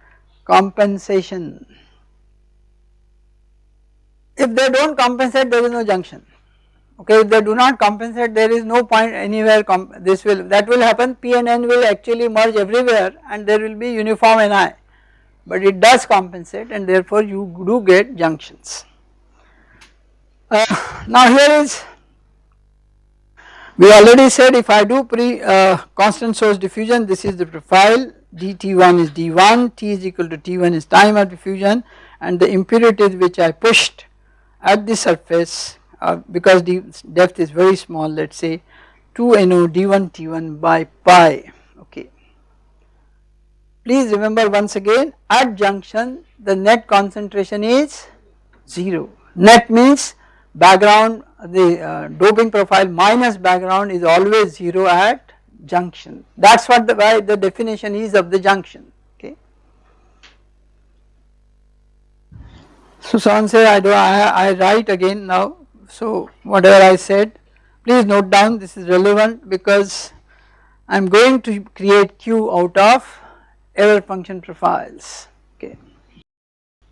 compensation. If they do not compensate there is no junction okay if they do not compensate there is no point anywhere this will that will happen P and N will actually merge everywhere and there will be uniform Ni but it does compensate and therefore you do get junctions. Uh, now here is we already said if I do pre uh, constant source diffusion this is the profile dT1 is D1 T is equal to T1 is time of diffusion and the impurities which I pushed at the surface uh, because the depth is very small let us say 2 NO D1 T1 by pi okay. Please remember once again at junction the net concentration is 0 net means background the uh, doping profile minus background is always 0 at junction that is what the why the definition is of the junction okay. So someone say I do I, I write again now so whatever I said please note down this is relevant because I am going to create Q out of error function profiles.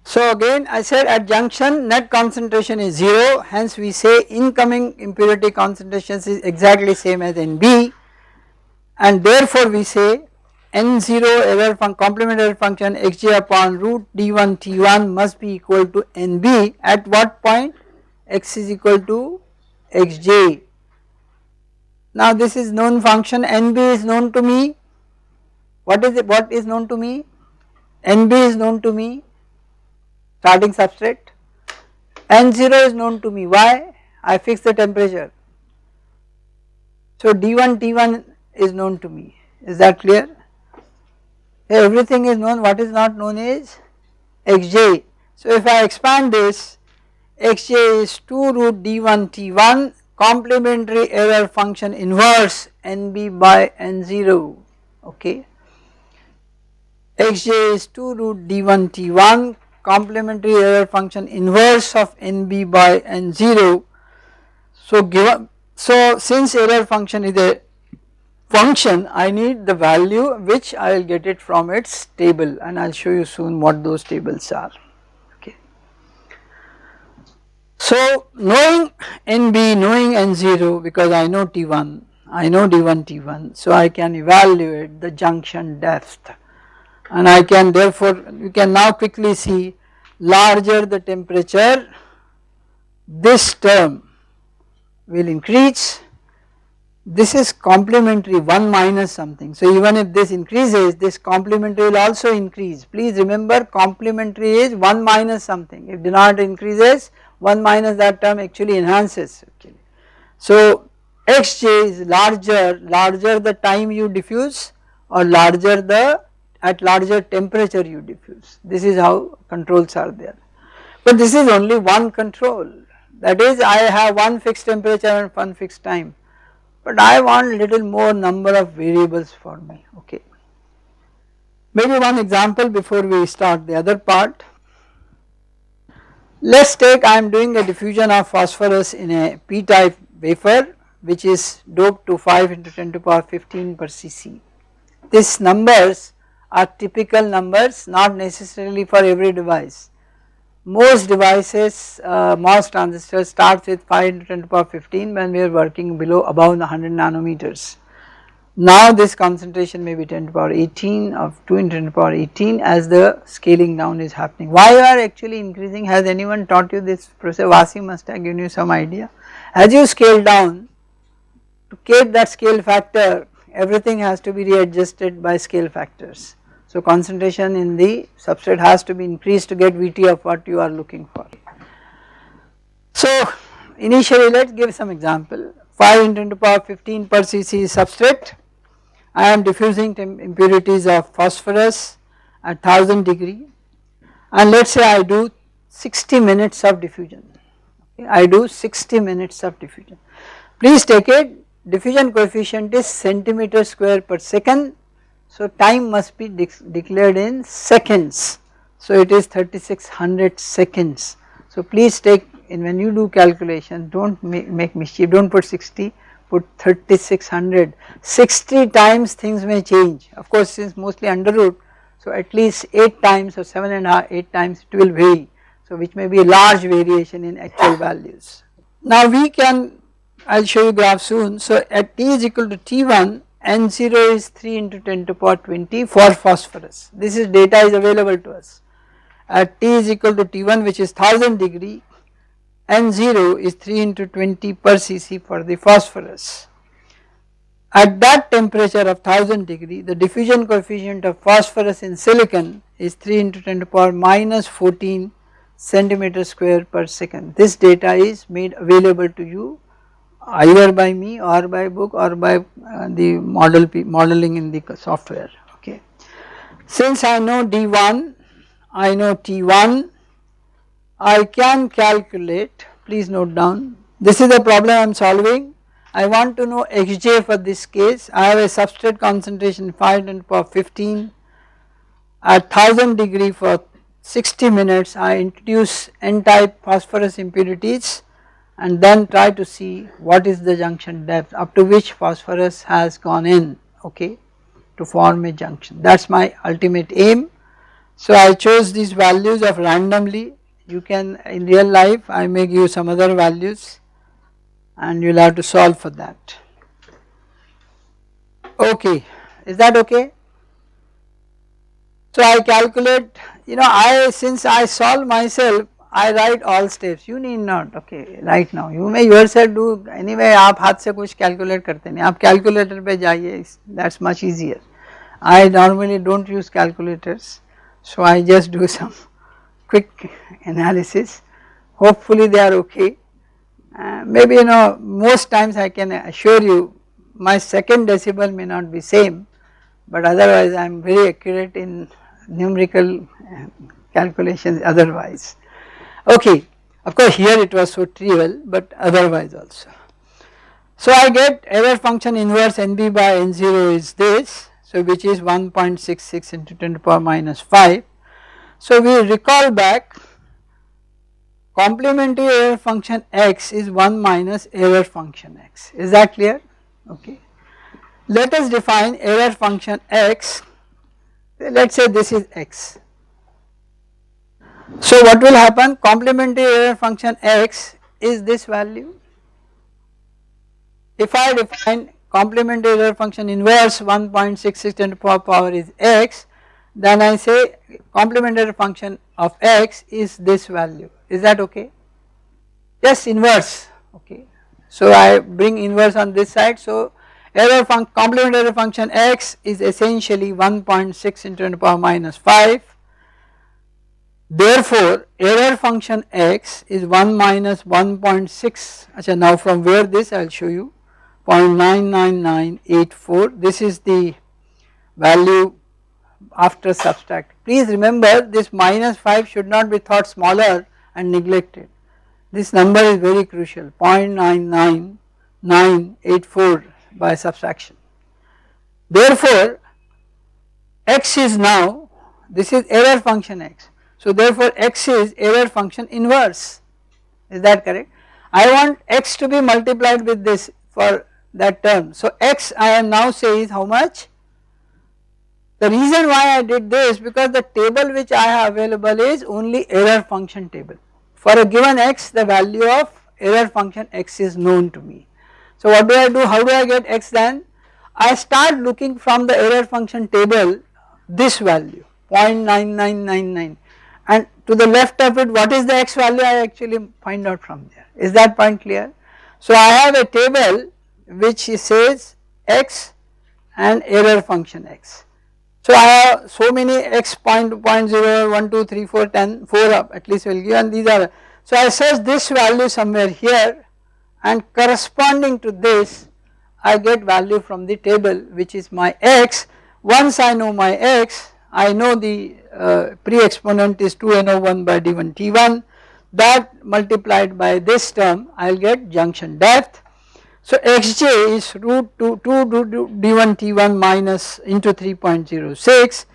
So again I said at junction net concentration is 0 hence we say incoming impurity concentrations is exactly same as NB and therefore we say N0 error function complement error function xj upon root d1 t1 must be equal to NB at what point? X is equal to xj. Now this is known function. Nb is known to me. What is it what is known to me? Nb is known to me starting substrate. N0 is known to me. Why? I fix the temperature. So d1 t1 is known to me. Is that clear? Everything is known. What is not known is xj so if I expand this xj is 2 root d1 t1 complementary error function inverse nb by n0 okay. xj is 2 root d1 t1 complementary error function inverse of nb by n0. So given so since error function is a function I need the value which I will get it from its table and I will show you soon what those tables are. okay. So knowing NB, knowing N0 because I know T1, I know D1 T1 so I can evaluate the junction depth and I can therefore you can now quickly see larger the temperature. This term will increase. This is complementary 1 minus something. So even if this increases this complementary will also increase. Please remember complementary is 1 minus something. If denominator increases 1 minus that term actually enhances actually. So xj is larger, larger the time you diffuse or larger the at larger temperature you diffuse this is how controls are there. But this is only one control that is I have one fixed temperature and one fixed time but I want little more number of variables for me okay. Maybe one example before we start the other part let us take I am doing a diffusion of phosphorus in a p type wafer which is doped to 5 into 10 to the power 15 per cc. These numbers are typical numbers not necessarily for every device. Most devices uh, MOS transistors starts with 5 into 10 to the power 15 when we are working below above 100 nanometers. Now this concentration may be 10 to the power 18 of 2 into 10 to the power 18 as the scaling down is happening. Why you are actually increasing has anyone taught you this process Vasi must have given you some idea. As you scale down to keep that scale factor everything has to be readjusted by scale factors. So concentration in the substrate has to be increased to get Vt of what you are looking for. So initially let us give some example 5 into 10 to power 15 per cc substrate I am diffusing impurities of phosphorus at 1000 degree and let us say I do 60 minutes of diffusion. I do 60 minutes of diffusion. Please take it diffusion coefficient is centimeter square per second so time must be de declared in seconds so it is 3600 seconds. So please take in when you do calculation do not make, make mischief do not put 60 put 3600, 60 times things may change. Of course since mostly under root, so at least 8 times or 7 and a half, 8 times it will vary. So which may be a large variation in actual values. Now we can, I will show you graph soon. So at t is equal to T1, N0 is 3 into 10 to power 20 for phosphorus. This is data is available to us. At T is equal to T1 which is 1000 degree, N0 is 3 into 20 per cc for the phosphorus. At that temperature of 1000 degree the diffusion coefficient of phosphorus in silicon is 3 into 10 to power minus 14 centimeter square per second. This data is made available to you either by me or by book or by uh, the model modeling in the software okay. Since I know D1, I know T1, I can calculate please note down. This is the problem I am solving. I want to know xj for this case. I have a substrate concentration 500 per 15 at 1000 degree for 60 minutes I introduce n type phosphorus impurities and then try to see what is the junction depth up to which phosphorus has gone in okay to form a junction that is my ultimate aim. So I chose these values of randomly you can in real life I may give you some other values and you will have to solve for that. Okay, is that okay? So I calculate you know I since I solve myself I write all steps you need not okay right now you may yourself do anyway आप हाथ से कुछ calculate करते नहीं आप calculator पे जाइए that's much easier I normally don't use calculators so I just do some quick analysis hopefully they are okay uh, maybe you know most times I can assure you my second decimal may not be same but otherwise I am very accurate in numerical uh, calculations otherwise. Okay, of course here it was so trivial but otherwise also. So I get error function inverse NB by N0 is this so which is 1.66 into 10 to the power minus 5. So we recall back complementary error function x is 1 minus error function x is that clear okay. Let us define error function x let us say this is x so what will happen? Complementary error function x is this value. If I define complementary error function inverse 1.66 10 to the power is x then I say complementary function of x is this value. Is that okay? Yes inverse. Okay. So I bring inverse on this side. So error function complementary function x is essentially 1.6 into 10 to the power minus 5 Therefore, error function x is 1 minus 1.6 Achha, now from where this I will show you. 0.99984 this is the value after subtract. Please remember this minus 5 should not be thought smaller and neglected. This number is very crucial. 0.99984 by subtraction. Therefore, x is now this is error function x so therefore x is error function inverse is that correct. I want x to be multiplied with this for that term. So x I am now say is how much? The reason why I did this because the table which I have available is only error function table. For a given x the value of error function x is known to me. So what do I do? How do I get x then? I start looking from the error function table this value 0.9999 and to the left of it what is the x value I actually find out from there is that point clear. So I have a table which says x and error function x. So I have so many x point, point 0, 1, 2, 3, 4, 10, 4 up at least will give and these are. So I search this value somewhere here and corresponding to this I get value from the table which is my x. Once I know my x I know the uh, pre-exponent is 2NO1 by D1 T1 that multiplied by this term I will get junction depth. So Xj is root 2, 2 D1 T1 minus into 3.06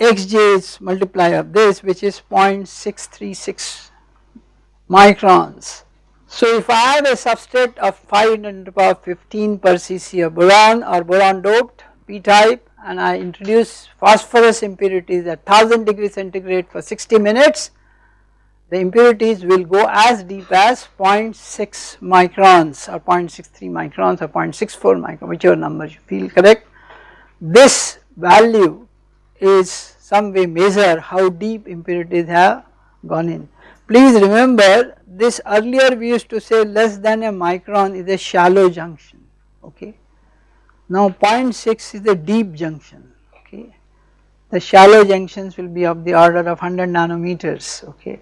Xj is multiply of this which is 0.636 microns. So if I have a substrate of 5 10 to the power 15 per cc of boron or boron doped p type and I introduce phosphorus impurities at 1000 degree centigrade for 60 minutes the impurities will go as deep as 0.6 microns or 0.63 microns or 0.64 microns whichever number you feel correct. This value is some way measure how deep impurities have gone in. Please remember this earlier we used to say less than a micron is a shallow junction okay. Now 0.6 is a deep junction okay. The shallow junctions will be of the order of 100 nanometers okay.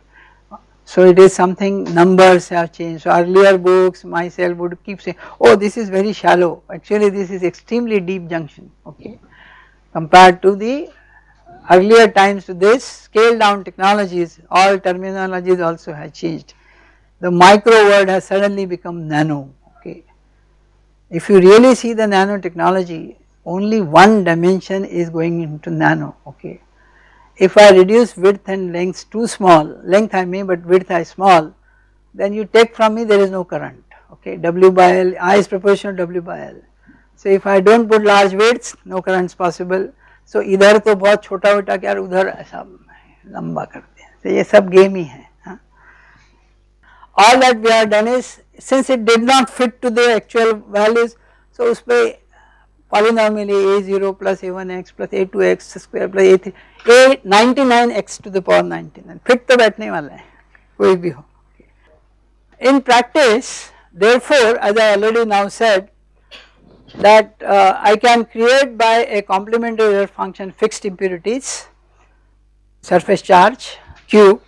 So it is something numbers have changed. So earlier books myself would keep saying oh this is very shallow actually this is extremely deep junction okay compared to the earlier times to this scale down technologies all terminologies also have changed. The micro word has suddenly become nano. If you really see the nanotechnology only one dimension is going into nano okay if I reduce width and length too small, length I may but width I small, then you take from me there is no current, okay, W by L, I is proportional to W by L. So if I do not put large widths, no current is possible. So इधर तो बहुत छोटा छोटा क्या उधर ऐसा लंबा करते हैं, so ये सब game ही है. All that we have done is since it did not fit to the actual values, so उस पर polynomially a0 plus a1x plus a2x square plus a3 a 99x to the power 99 fit तो बैठने वाला है कोई भी हो in practice therefore as I already now said that uh, I can create by a complementary error function fixed impurities surface charge q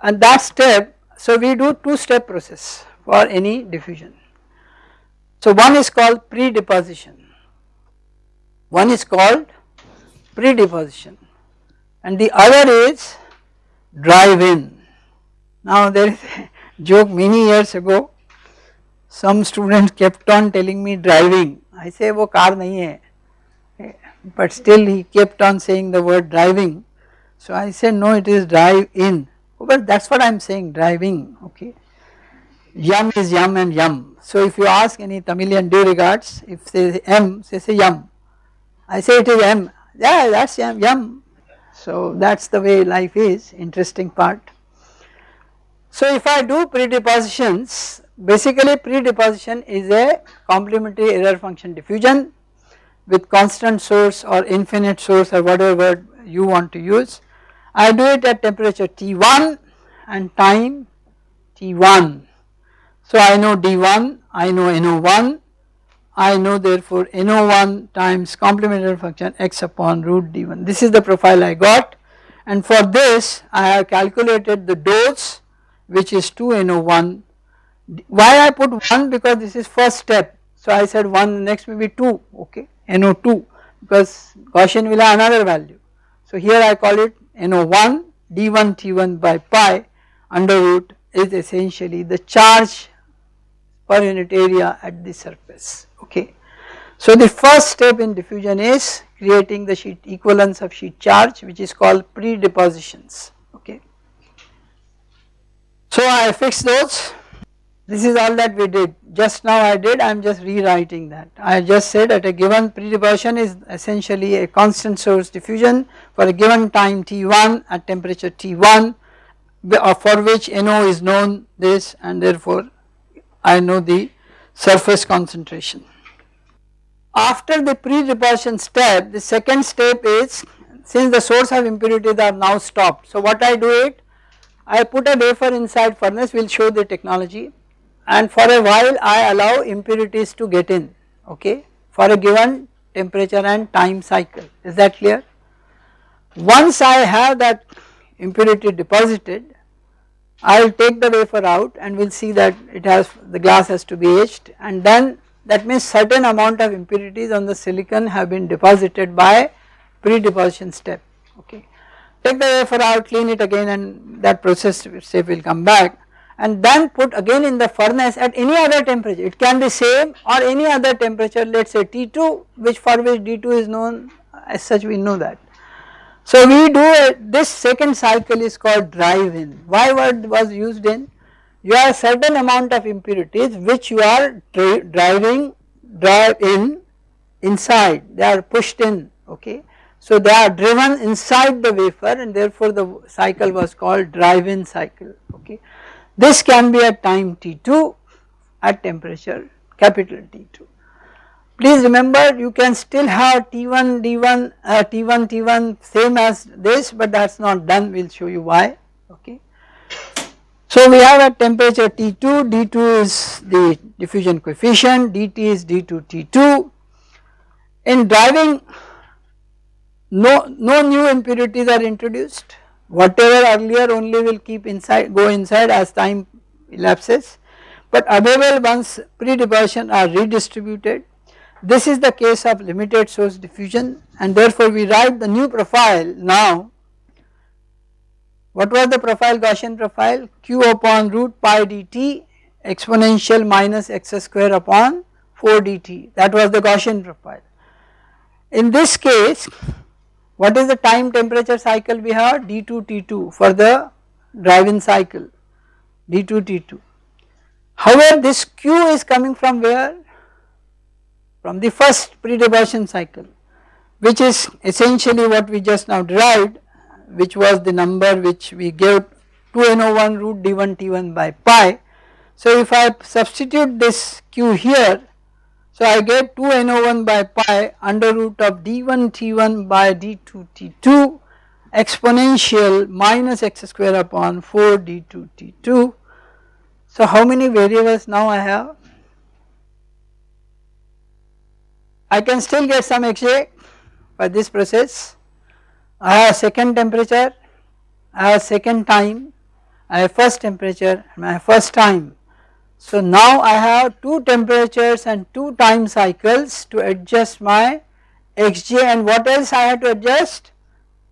and that step so we do two step process for any diffusion. So one is called pre-deposition, one is called pre-deposition and the other is drive-in. Now there is a *laughs* joke many years ago, some students kept on telling me driving, I say wo car nahi hai, but still he kept on saying the word driving. So I said no it is drive-in, but that is what I am saying driving okay yum is yum and yum so if you ask any Tamilian due regards if say m say say yum I say it is M, yeah that is yum, yum. So that is the way life is, interesting part. So if I do predepositions, basically predeposition is a complementary error function diffusion with constant source or infinite source or whatever word you want to use. I do it at temperature T1 and time T1. So I know D1, I know NO1 I know therefore NO1 times complementary function x upon root d1 this is the profile I got. And for this I have calculated the dose which is 2 NO1 why I put 1 because this is first step. So I said 1 next may be 2 okay NO2 because Gaussian will have another value. So here I call it NO1 d1 t1 by pi under root is essentially the charge per unit area at the surface okay. So the first step in diffusion is creating the sheet equivalence of sheet charge which is called pre-depositions okay. So I fixed those this is all that we did just now I did I am just rewriting that I just said that a given pre-deposition is essentially a constant source diffusion for a given time T1 at temperature T1 uh, for which NO is known this and therefore I know the surface concentration. After the pre-deposition step, the second step is since the source of impurities are now stopped. So what I do it, I put a wafer inside furnace, we will show the technology and for a while I allow impurities to get in, okay, for a given temperature and time cycle, is that clear? Once I have that impurity deposited, I will take the wafer out and we will see that it has, the glass has to be etched and then that means certain amount of impurities on the silicon have been deposited by pre-deposition step okay. Take the wafer out clean it again and that process step will come back and then put again in the furnace at any other temperature it can be same or any other temperature let us say T2 which for which D2 is known as such we know that. So we do a, this second cycle is called drive in why word was used in you have certain amount of impurities which you are driving drive in inside they are pushed in okay. So they are driven inside the wafer and therefore the cycle was called drive in cycle okay. This can be at time T2 at temperature capital T2. Please remember you can still have T1 D1 uh, T1 T1 same as this but that is not done. We will show you why. Okay. So we have at temperature T2 D2 is the diffusion coefficient. Dt is d2 T2 in driving no, no new impurities are introduced. Whatever earlier only will keep inside go inside as time elapses. But available ones pre-deposition are redistributed this is the case of limited source diffusion and therefore we write the new profile now. What was the profile Gaussian profile? q upon root pi dt exponential minus x square upon 4 dt that was the Gaussian profile. In this case what is the time temperature cycle we have d2 t2 for the drive-in cycle d2 t2. However this q is coming from where from the first pre-deposition cycle which is essentially what we just now derived which was the number which we gave 2NO1 root d1 t1 by pi. So if I substitute this q here so I get 2NO1 by pi under root of d1 t1 by d2 t2 exponential minus x square upon 4 d2 t2. So how many variables now I have? I can still get some Xj by this process. I have second temperature, I have second time, I have first temperature and my first time. So now I have two temperatures and two time cycles to adjust my Xj and what else I have to adjust?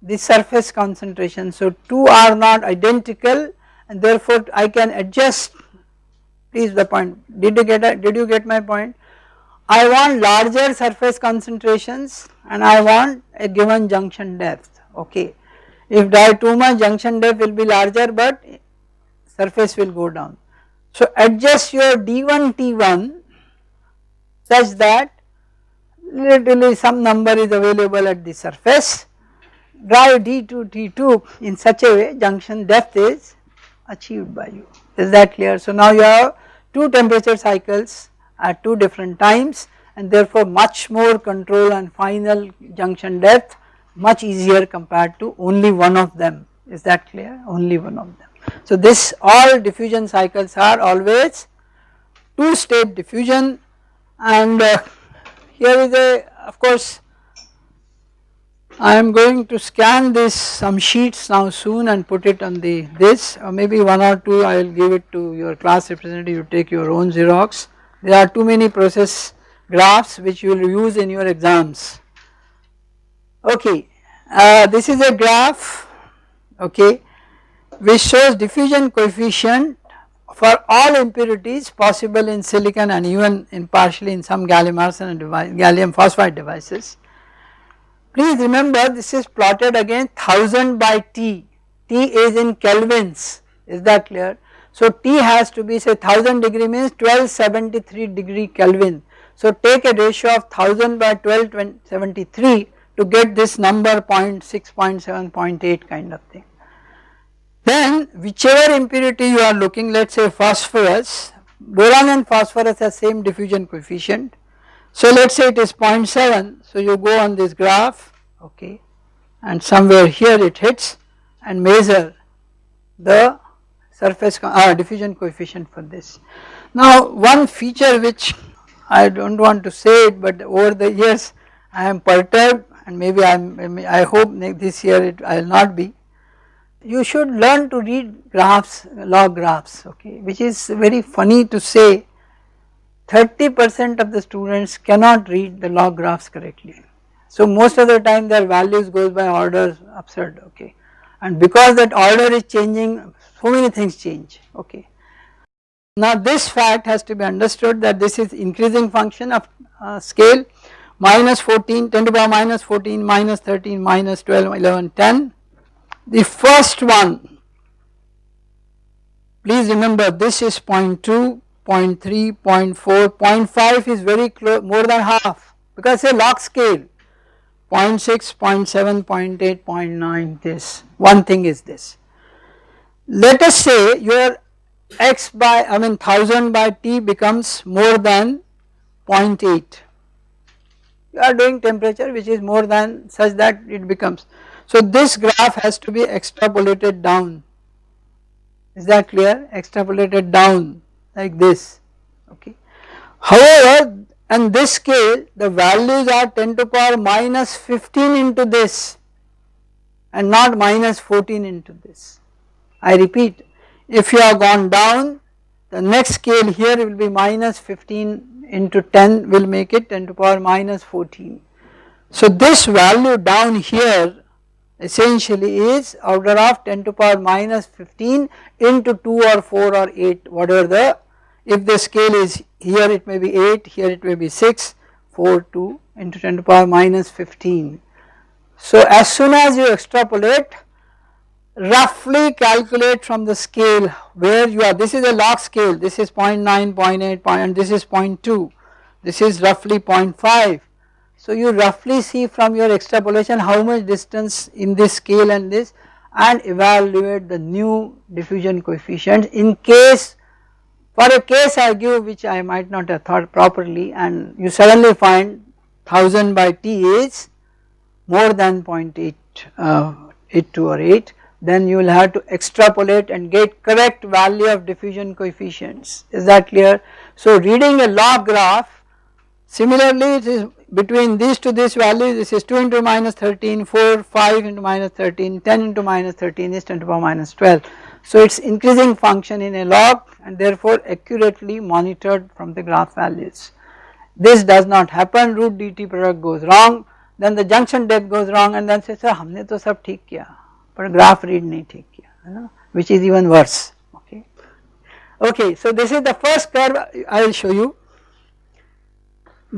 The surface concentration. So two are not identical and therefore I can adjust please the point did you get a, did you get my point I want larger surface concentrations and I want a given junction depth okay. If much junction depth will be larger but surface will go down. So adjust your D1 T1 such that literally some number is available at the surface drive D2 T2 in such a way junction depth is achieved by you is that clear. So now you have two temperature cycles at two different times and therefore much more control and final junction depth much easier compared to only one of them. Is that clear? Only one of them. So this all diffusion cycles are always two state diffusion and uh, here is a of course I am going to scan this some sheets now soon and put it on the this or maybe one or two I will give it to your class representative you take your own Xerox there are too many process graphs which you will use in your exams. Okay, uh, this is a graph okay which shows diffusion coefficient for all impurities possible in silicon and even in partially in some gallium arsenide device, gallium phosphide devices. Please remember this is plotted against 1000 by T, T is in kelvins is that clear so T has to be say 1000 degree means 1273 degree Kelvin. So take a ratio of 1000 by 1273 to get this number 0.6, 0.7, 0.8 kind of thing. Then whichever impurity you are looking let us say phosphorus, boron and phosphorus have same diffusion coefficient. So let us say it is 0.7 so you go on this graph okay and somewhere here it hits and measure the surface uh, diffusion coefficient for this. Now one feature which I do not want to say it but over the years I am perturbed and maybe I am I hope this year it I will not be. You should learn to read graphs log graphs okay which is very funny to say 30 percent of the students cannot read the log graphs correctly. So most of the time their values goes by orders absurd okay and because that order is changing so many things change okay. Now this fact has to be understood that this is increasing function of uh, scale minus 14 10 to the power minus 14 minus 13 minus 12 11 10 the first one please remember this is 0 0.2, 0 0.3, 0 0.4, 0.5 is very close more than half because it's a log scale 0 0.6, 0 0.7, 0 0.8, 0 0.9 this one thing is this. Let us say your x by I mean 1000 by T becomes more than 0.8 you are doing temperature which is more than such that it becomes. So this graph has to be extrapolated down is that clear extrapolated down like this okay. However and this scale the values are 10 to power minus 15 into this and not minus 14 into this. I repeat if you have gone down the next scale here will be minus 15 into 10 will make it 10 to power minus 14. So this value down here essentially is order of 10 to power minus 15 into 2 or 4 or 8 whatever the if the scale is here it may be 8 here it may be 6 4 2 into 10 to power minus 15. So as soon as you extrapolate roughly calculate from the scale where you are. This is a log scale. This is 0 0.9 0 0.8 and this is 0.2 this is roughly 0.5 so you roughly see from your extrapolation how much distance in this scale and this and evaluate the new diffusion coefficient in case for a case I give which I might not have thought properly and you suddenly find 1000 by T is more than 0.8 uh, 82 or 8 then you will have to extrapolate and get correct value of diffusion coefficients is that clear. So reading a log graph similarly it is between these to this value this is 2 into minus 13, 4, 5 into minus 13, 10 into minus 13 is 10 to the power minus 12. So it is increasing function in a log and therefore accurately monitored from the graph values. This does not happen root dt product goes wrong then the junction depth goes wrong and then says sir हमने तो सब ठीक किया but graph read નહીં ઠીક કિયા which is even worse. Okay. Okay so this is the first curve I will show you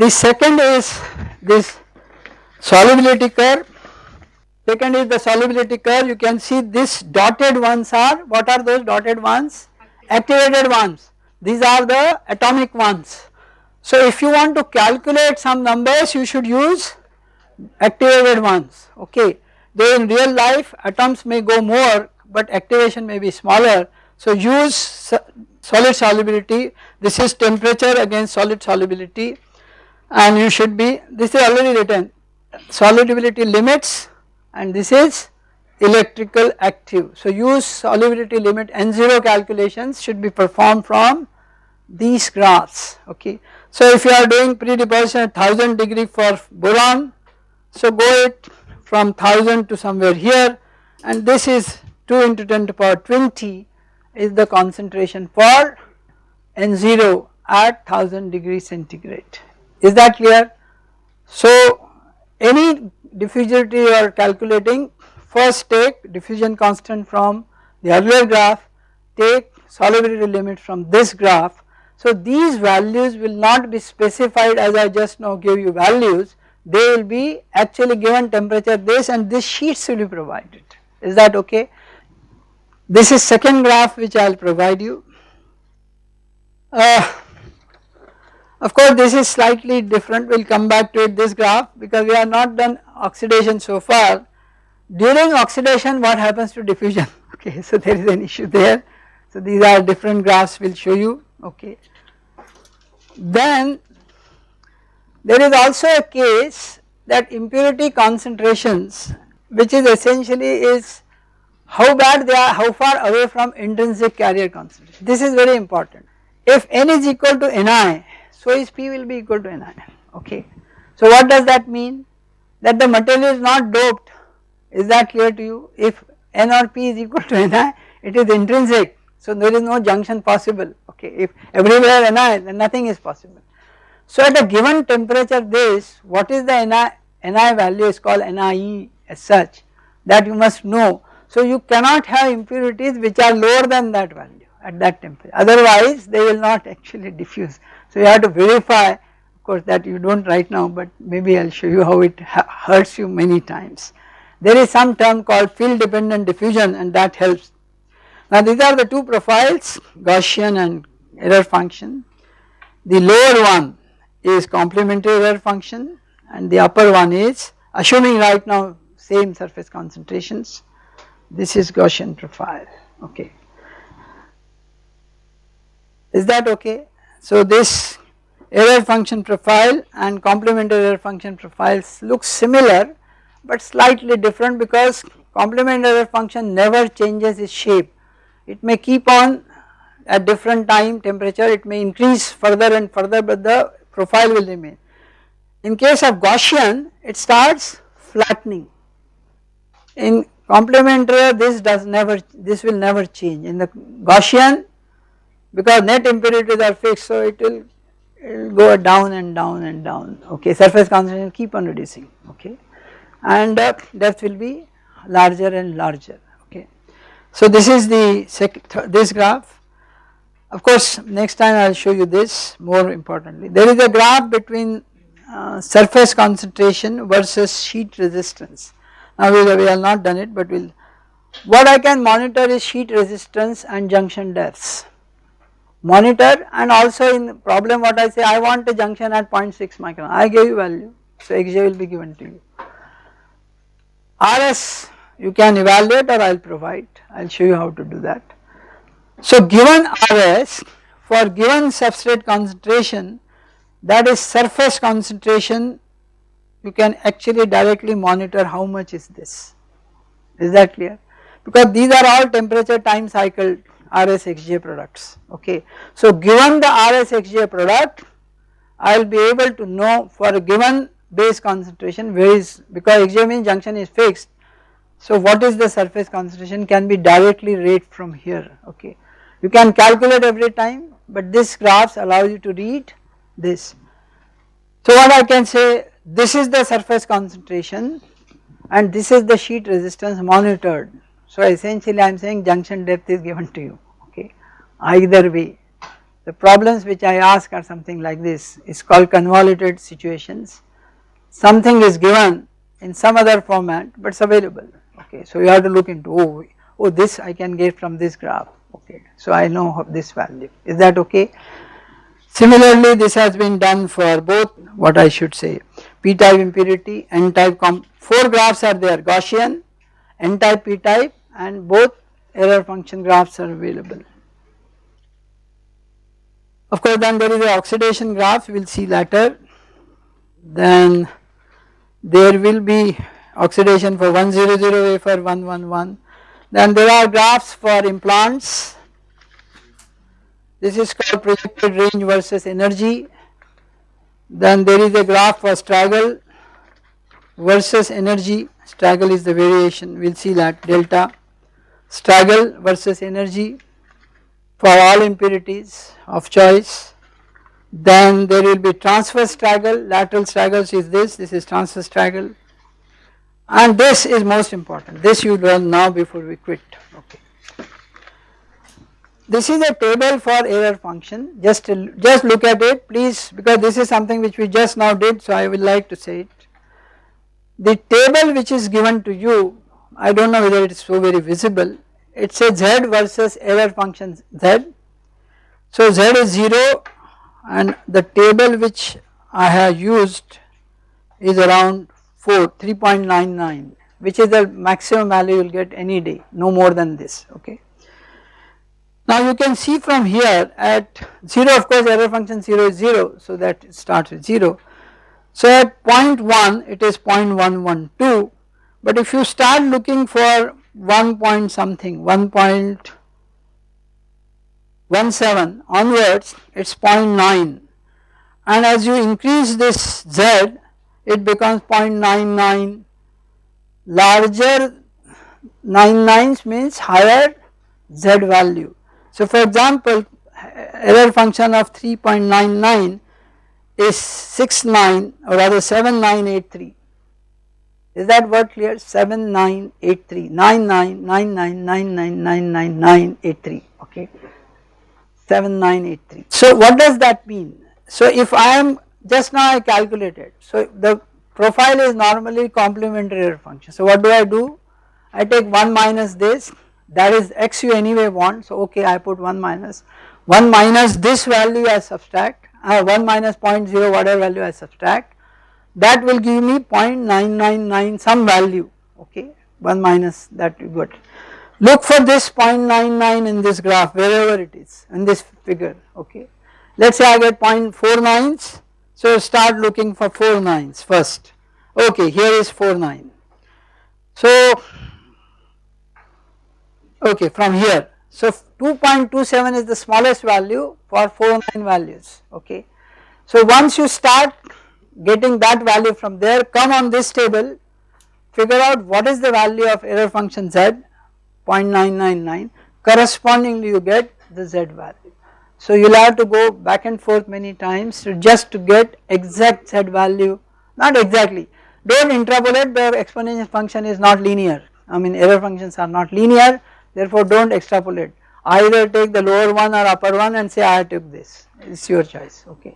the second is solubility curve. Second is the solubility curve. You can see this dotted ones are what are those dotted ones? Activated ones. These are the atomic ones. So if you want to calculate some numbers you should use activated ones okay? Though in real life atoms may go more but activation may be smaller so use solid solubility this is temperature against solid solubility and you should be this is already written solubility limits and this is electrical active. So use solubility limit N0 calculations should be performed from these graphs okay. So if you are doing pre-deposition at 1000 degree for boron so go it from 1000 to somewhere here and this is 2 into 10 to power 20 is the concentration for N0 at 1000 degree centigrade is that clear? So any diffusivity you are calculating first take diffusion constant from the earlier graph take solubility limit from this graph. So these values will not be specified as I just now gave you values they will be actually given temperature this and this sheets will be provided is that okay. This is second graph which I will provide you. Uh, of course this is slightly different we will come back to it this graph because we have not done oxidation so far. During oxidation what happens to diffusion *laughs* okay so there is an issue there. So these are different graphs we will show you okay. Then there is also a case that impurity concentrations which is essentially is how bad they are how far away from intrinsic carrier concentration this is very important. If n is equal to Ni so is P will be equal to Ni okay. So what does that mean? That the material is not doped is that clear to you if N or P is equal to Ni it is intrinsic so there is no junction possible okay if everywhere Ni then nothing is possible. So at a given temperature this what is the Ni, Ni value is called Nie as such that you must know so you cannot have impurities which are lower than that value at that temperature otherwise they will not *laughs* actually diffuse so you have to verify of course that you do not right now but maybe I will show you how it hurts you many times. There is some term called field dependent diffusion and that helps. Now these are the two profiles Gaussian and error function. The lower one is complementary error function and the upper one is assuming right now same surface concentrations this is Gaussian profile okay. Is that okay? So this error function profile and complementary error function profiles look similar but slightly different because complementary error function never changes its shape. It may keep on at different time temperature it may increase further and further but the profile will remain. In case of Gaussian it starts flattening. In complementary this does never this will never change in the Gaussian because net impurities are fixed so it will it will go down and down and down okay surface concentration keep on reducing okay and uh, depth will be larger and larger okay. So this is the this graph of course next time I will show you this more importantly. There is a graph between uh, surface concentration versus sheet resistance. Now we, have not done it but we will what I can monitor is sheet resistance and junction depths. Monitor and also in problem what I say I want a junction at 0.6 micron. I gave you value so xj will be given to you. RS you can evaluate or I will provide. I will show you how to do that so given RS for given substrate concentration that is surface concentration you can actually directly monitor how much is this is that clear because these are all temperature time cycle RSXJ products okay. So given the RSXJ product I will be able to know for a given base concentration where is because XJ means junction is fixed so what is the surface concentration can be directly read from here okay. You can calculate every time but this graphs allows you to read this. So what I can say this is the surface concentration and this is the sheet resistance monitored. So essentially I am saying junction depth is given to you okay either way. The problems which I ask are something like this is called convoluted situations. Something is given in some other format but it is available okay. So you have to look into oh, oh this I can get from this graph So I know this value is that okay. Similarly this has been done for both what I should say p type impurity n type comp 4 graphs are there Gaussian n type p type and both error function graphs are available. Of course then there is the oxidation graph we will see later then there will be oxidation for 100 wafer 111 then there are graphs for implants. This is called projected range versus energy. Then there is a graph for straggle versus energy. Straggle is the variation. We will see that. Delta. Straggle versus energy for all impurities of choice. Then there will be transverse straggle lateral straggles is this. This is transverse straggle and this is most important this you learn now before we quit okay. This is a table for error function just just look at it please because this is something which we just now did so I would like to say it. The table which is given to you I do not know whether it is so very visible it says z versus error function z. So z is 0 and the table which I have used is around 4 3.99 which is the maximum value you will get any day no more than this okay. Now you can see from here at 0 of course error function 0 is 0 so that it starts with 0. So at 0.1 it is 0.112 but if you start looking for 1 point something 1.17 onwards it is 0.9 and as you increase this z it becomes 0.99 larger 99 means higher z value. So for example error function of 3.99 is 69 or rather 7983 is that word clear? 7983 9999999983 okay? 7983 so what does that mean? So if I am just now I calculated. So the profile is normally complementary function. So what do I do? I take 1 minus this, that is x you anyway want so okay I put 1 minus 1 minus this value I subtract uh, 1 minus 0.0 whatever value I subtract that will give me 0.999 some value okay 1 minus that you got. Look for this 0.99 in this graph wherever it is in this figure okay. Let us say I get 0.49s so start looking for 4 nines first okay here is 4 9. So okay from here so 2.27 is the smallest value for 4 9 values okay. So once you start getting that value from there come on this table figure out what is the value of error function z 0.999 correspondingly you get the z value. So you will have to go back and forth many times to just to get exact z value. Not exactly. Do not interpolate the exponential function is not linear. I mean error functions are not linear. Therefore do not extrapolate. Either take the lower one or upper one and say I took this. It is your choice. Okay.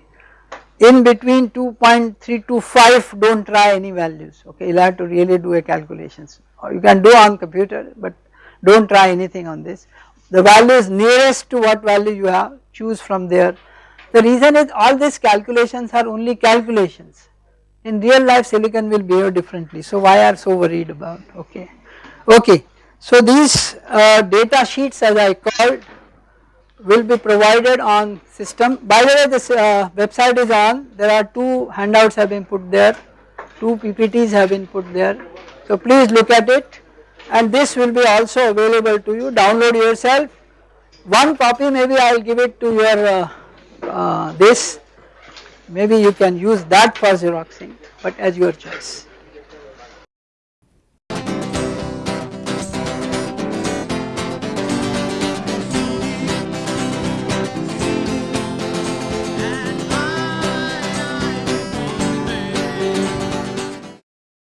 In between 2.325 do not try any values. Okay. You will have to really do a calculations or you can do on computer but do not try anything on this. The value is nearest to what value you have choose from there. The reason is all these calculations are only calculations. In real life silicon will behave differently. So why are so worried about? Okay. Okay. So these uh, data sheets as I called will be provided on system. By the way this uh, website is on, there are two handouts have been put there, two PPTs have been put there. So please look at it. And this will be also available to you, download yourself. One copy maybe I will give it to your uh, uh, this, maybe you can use that for xeroxing but as your choice.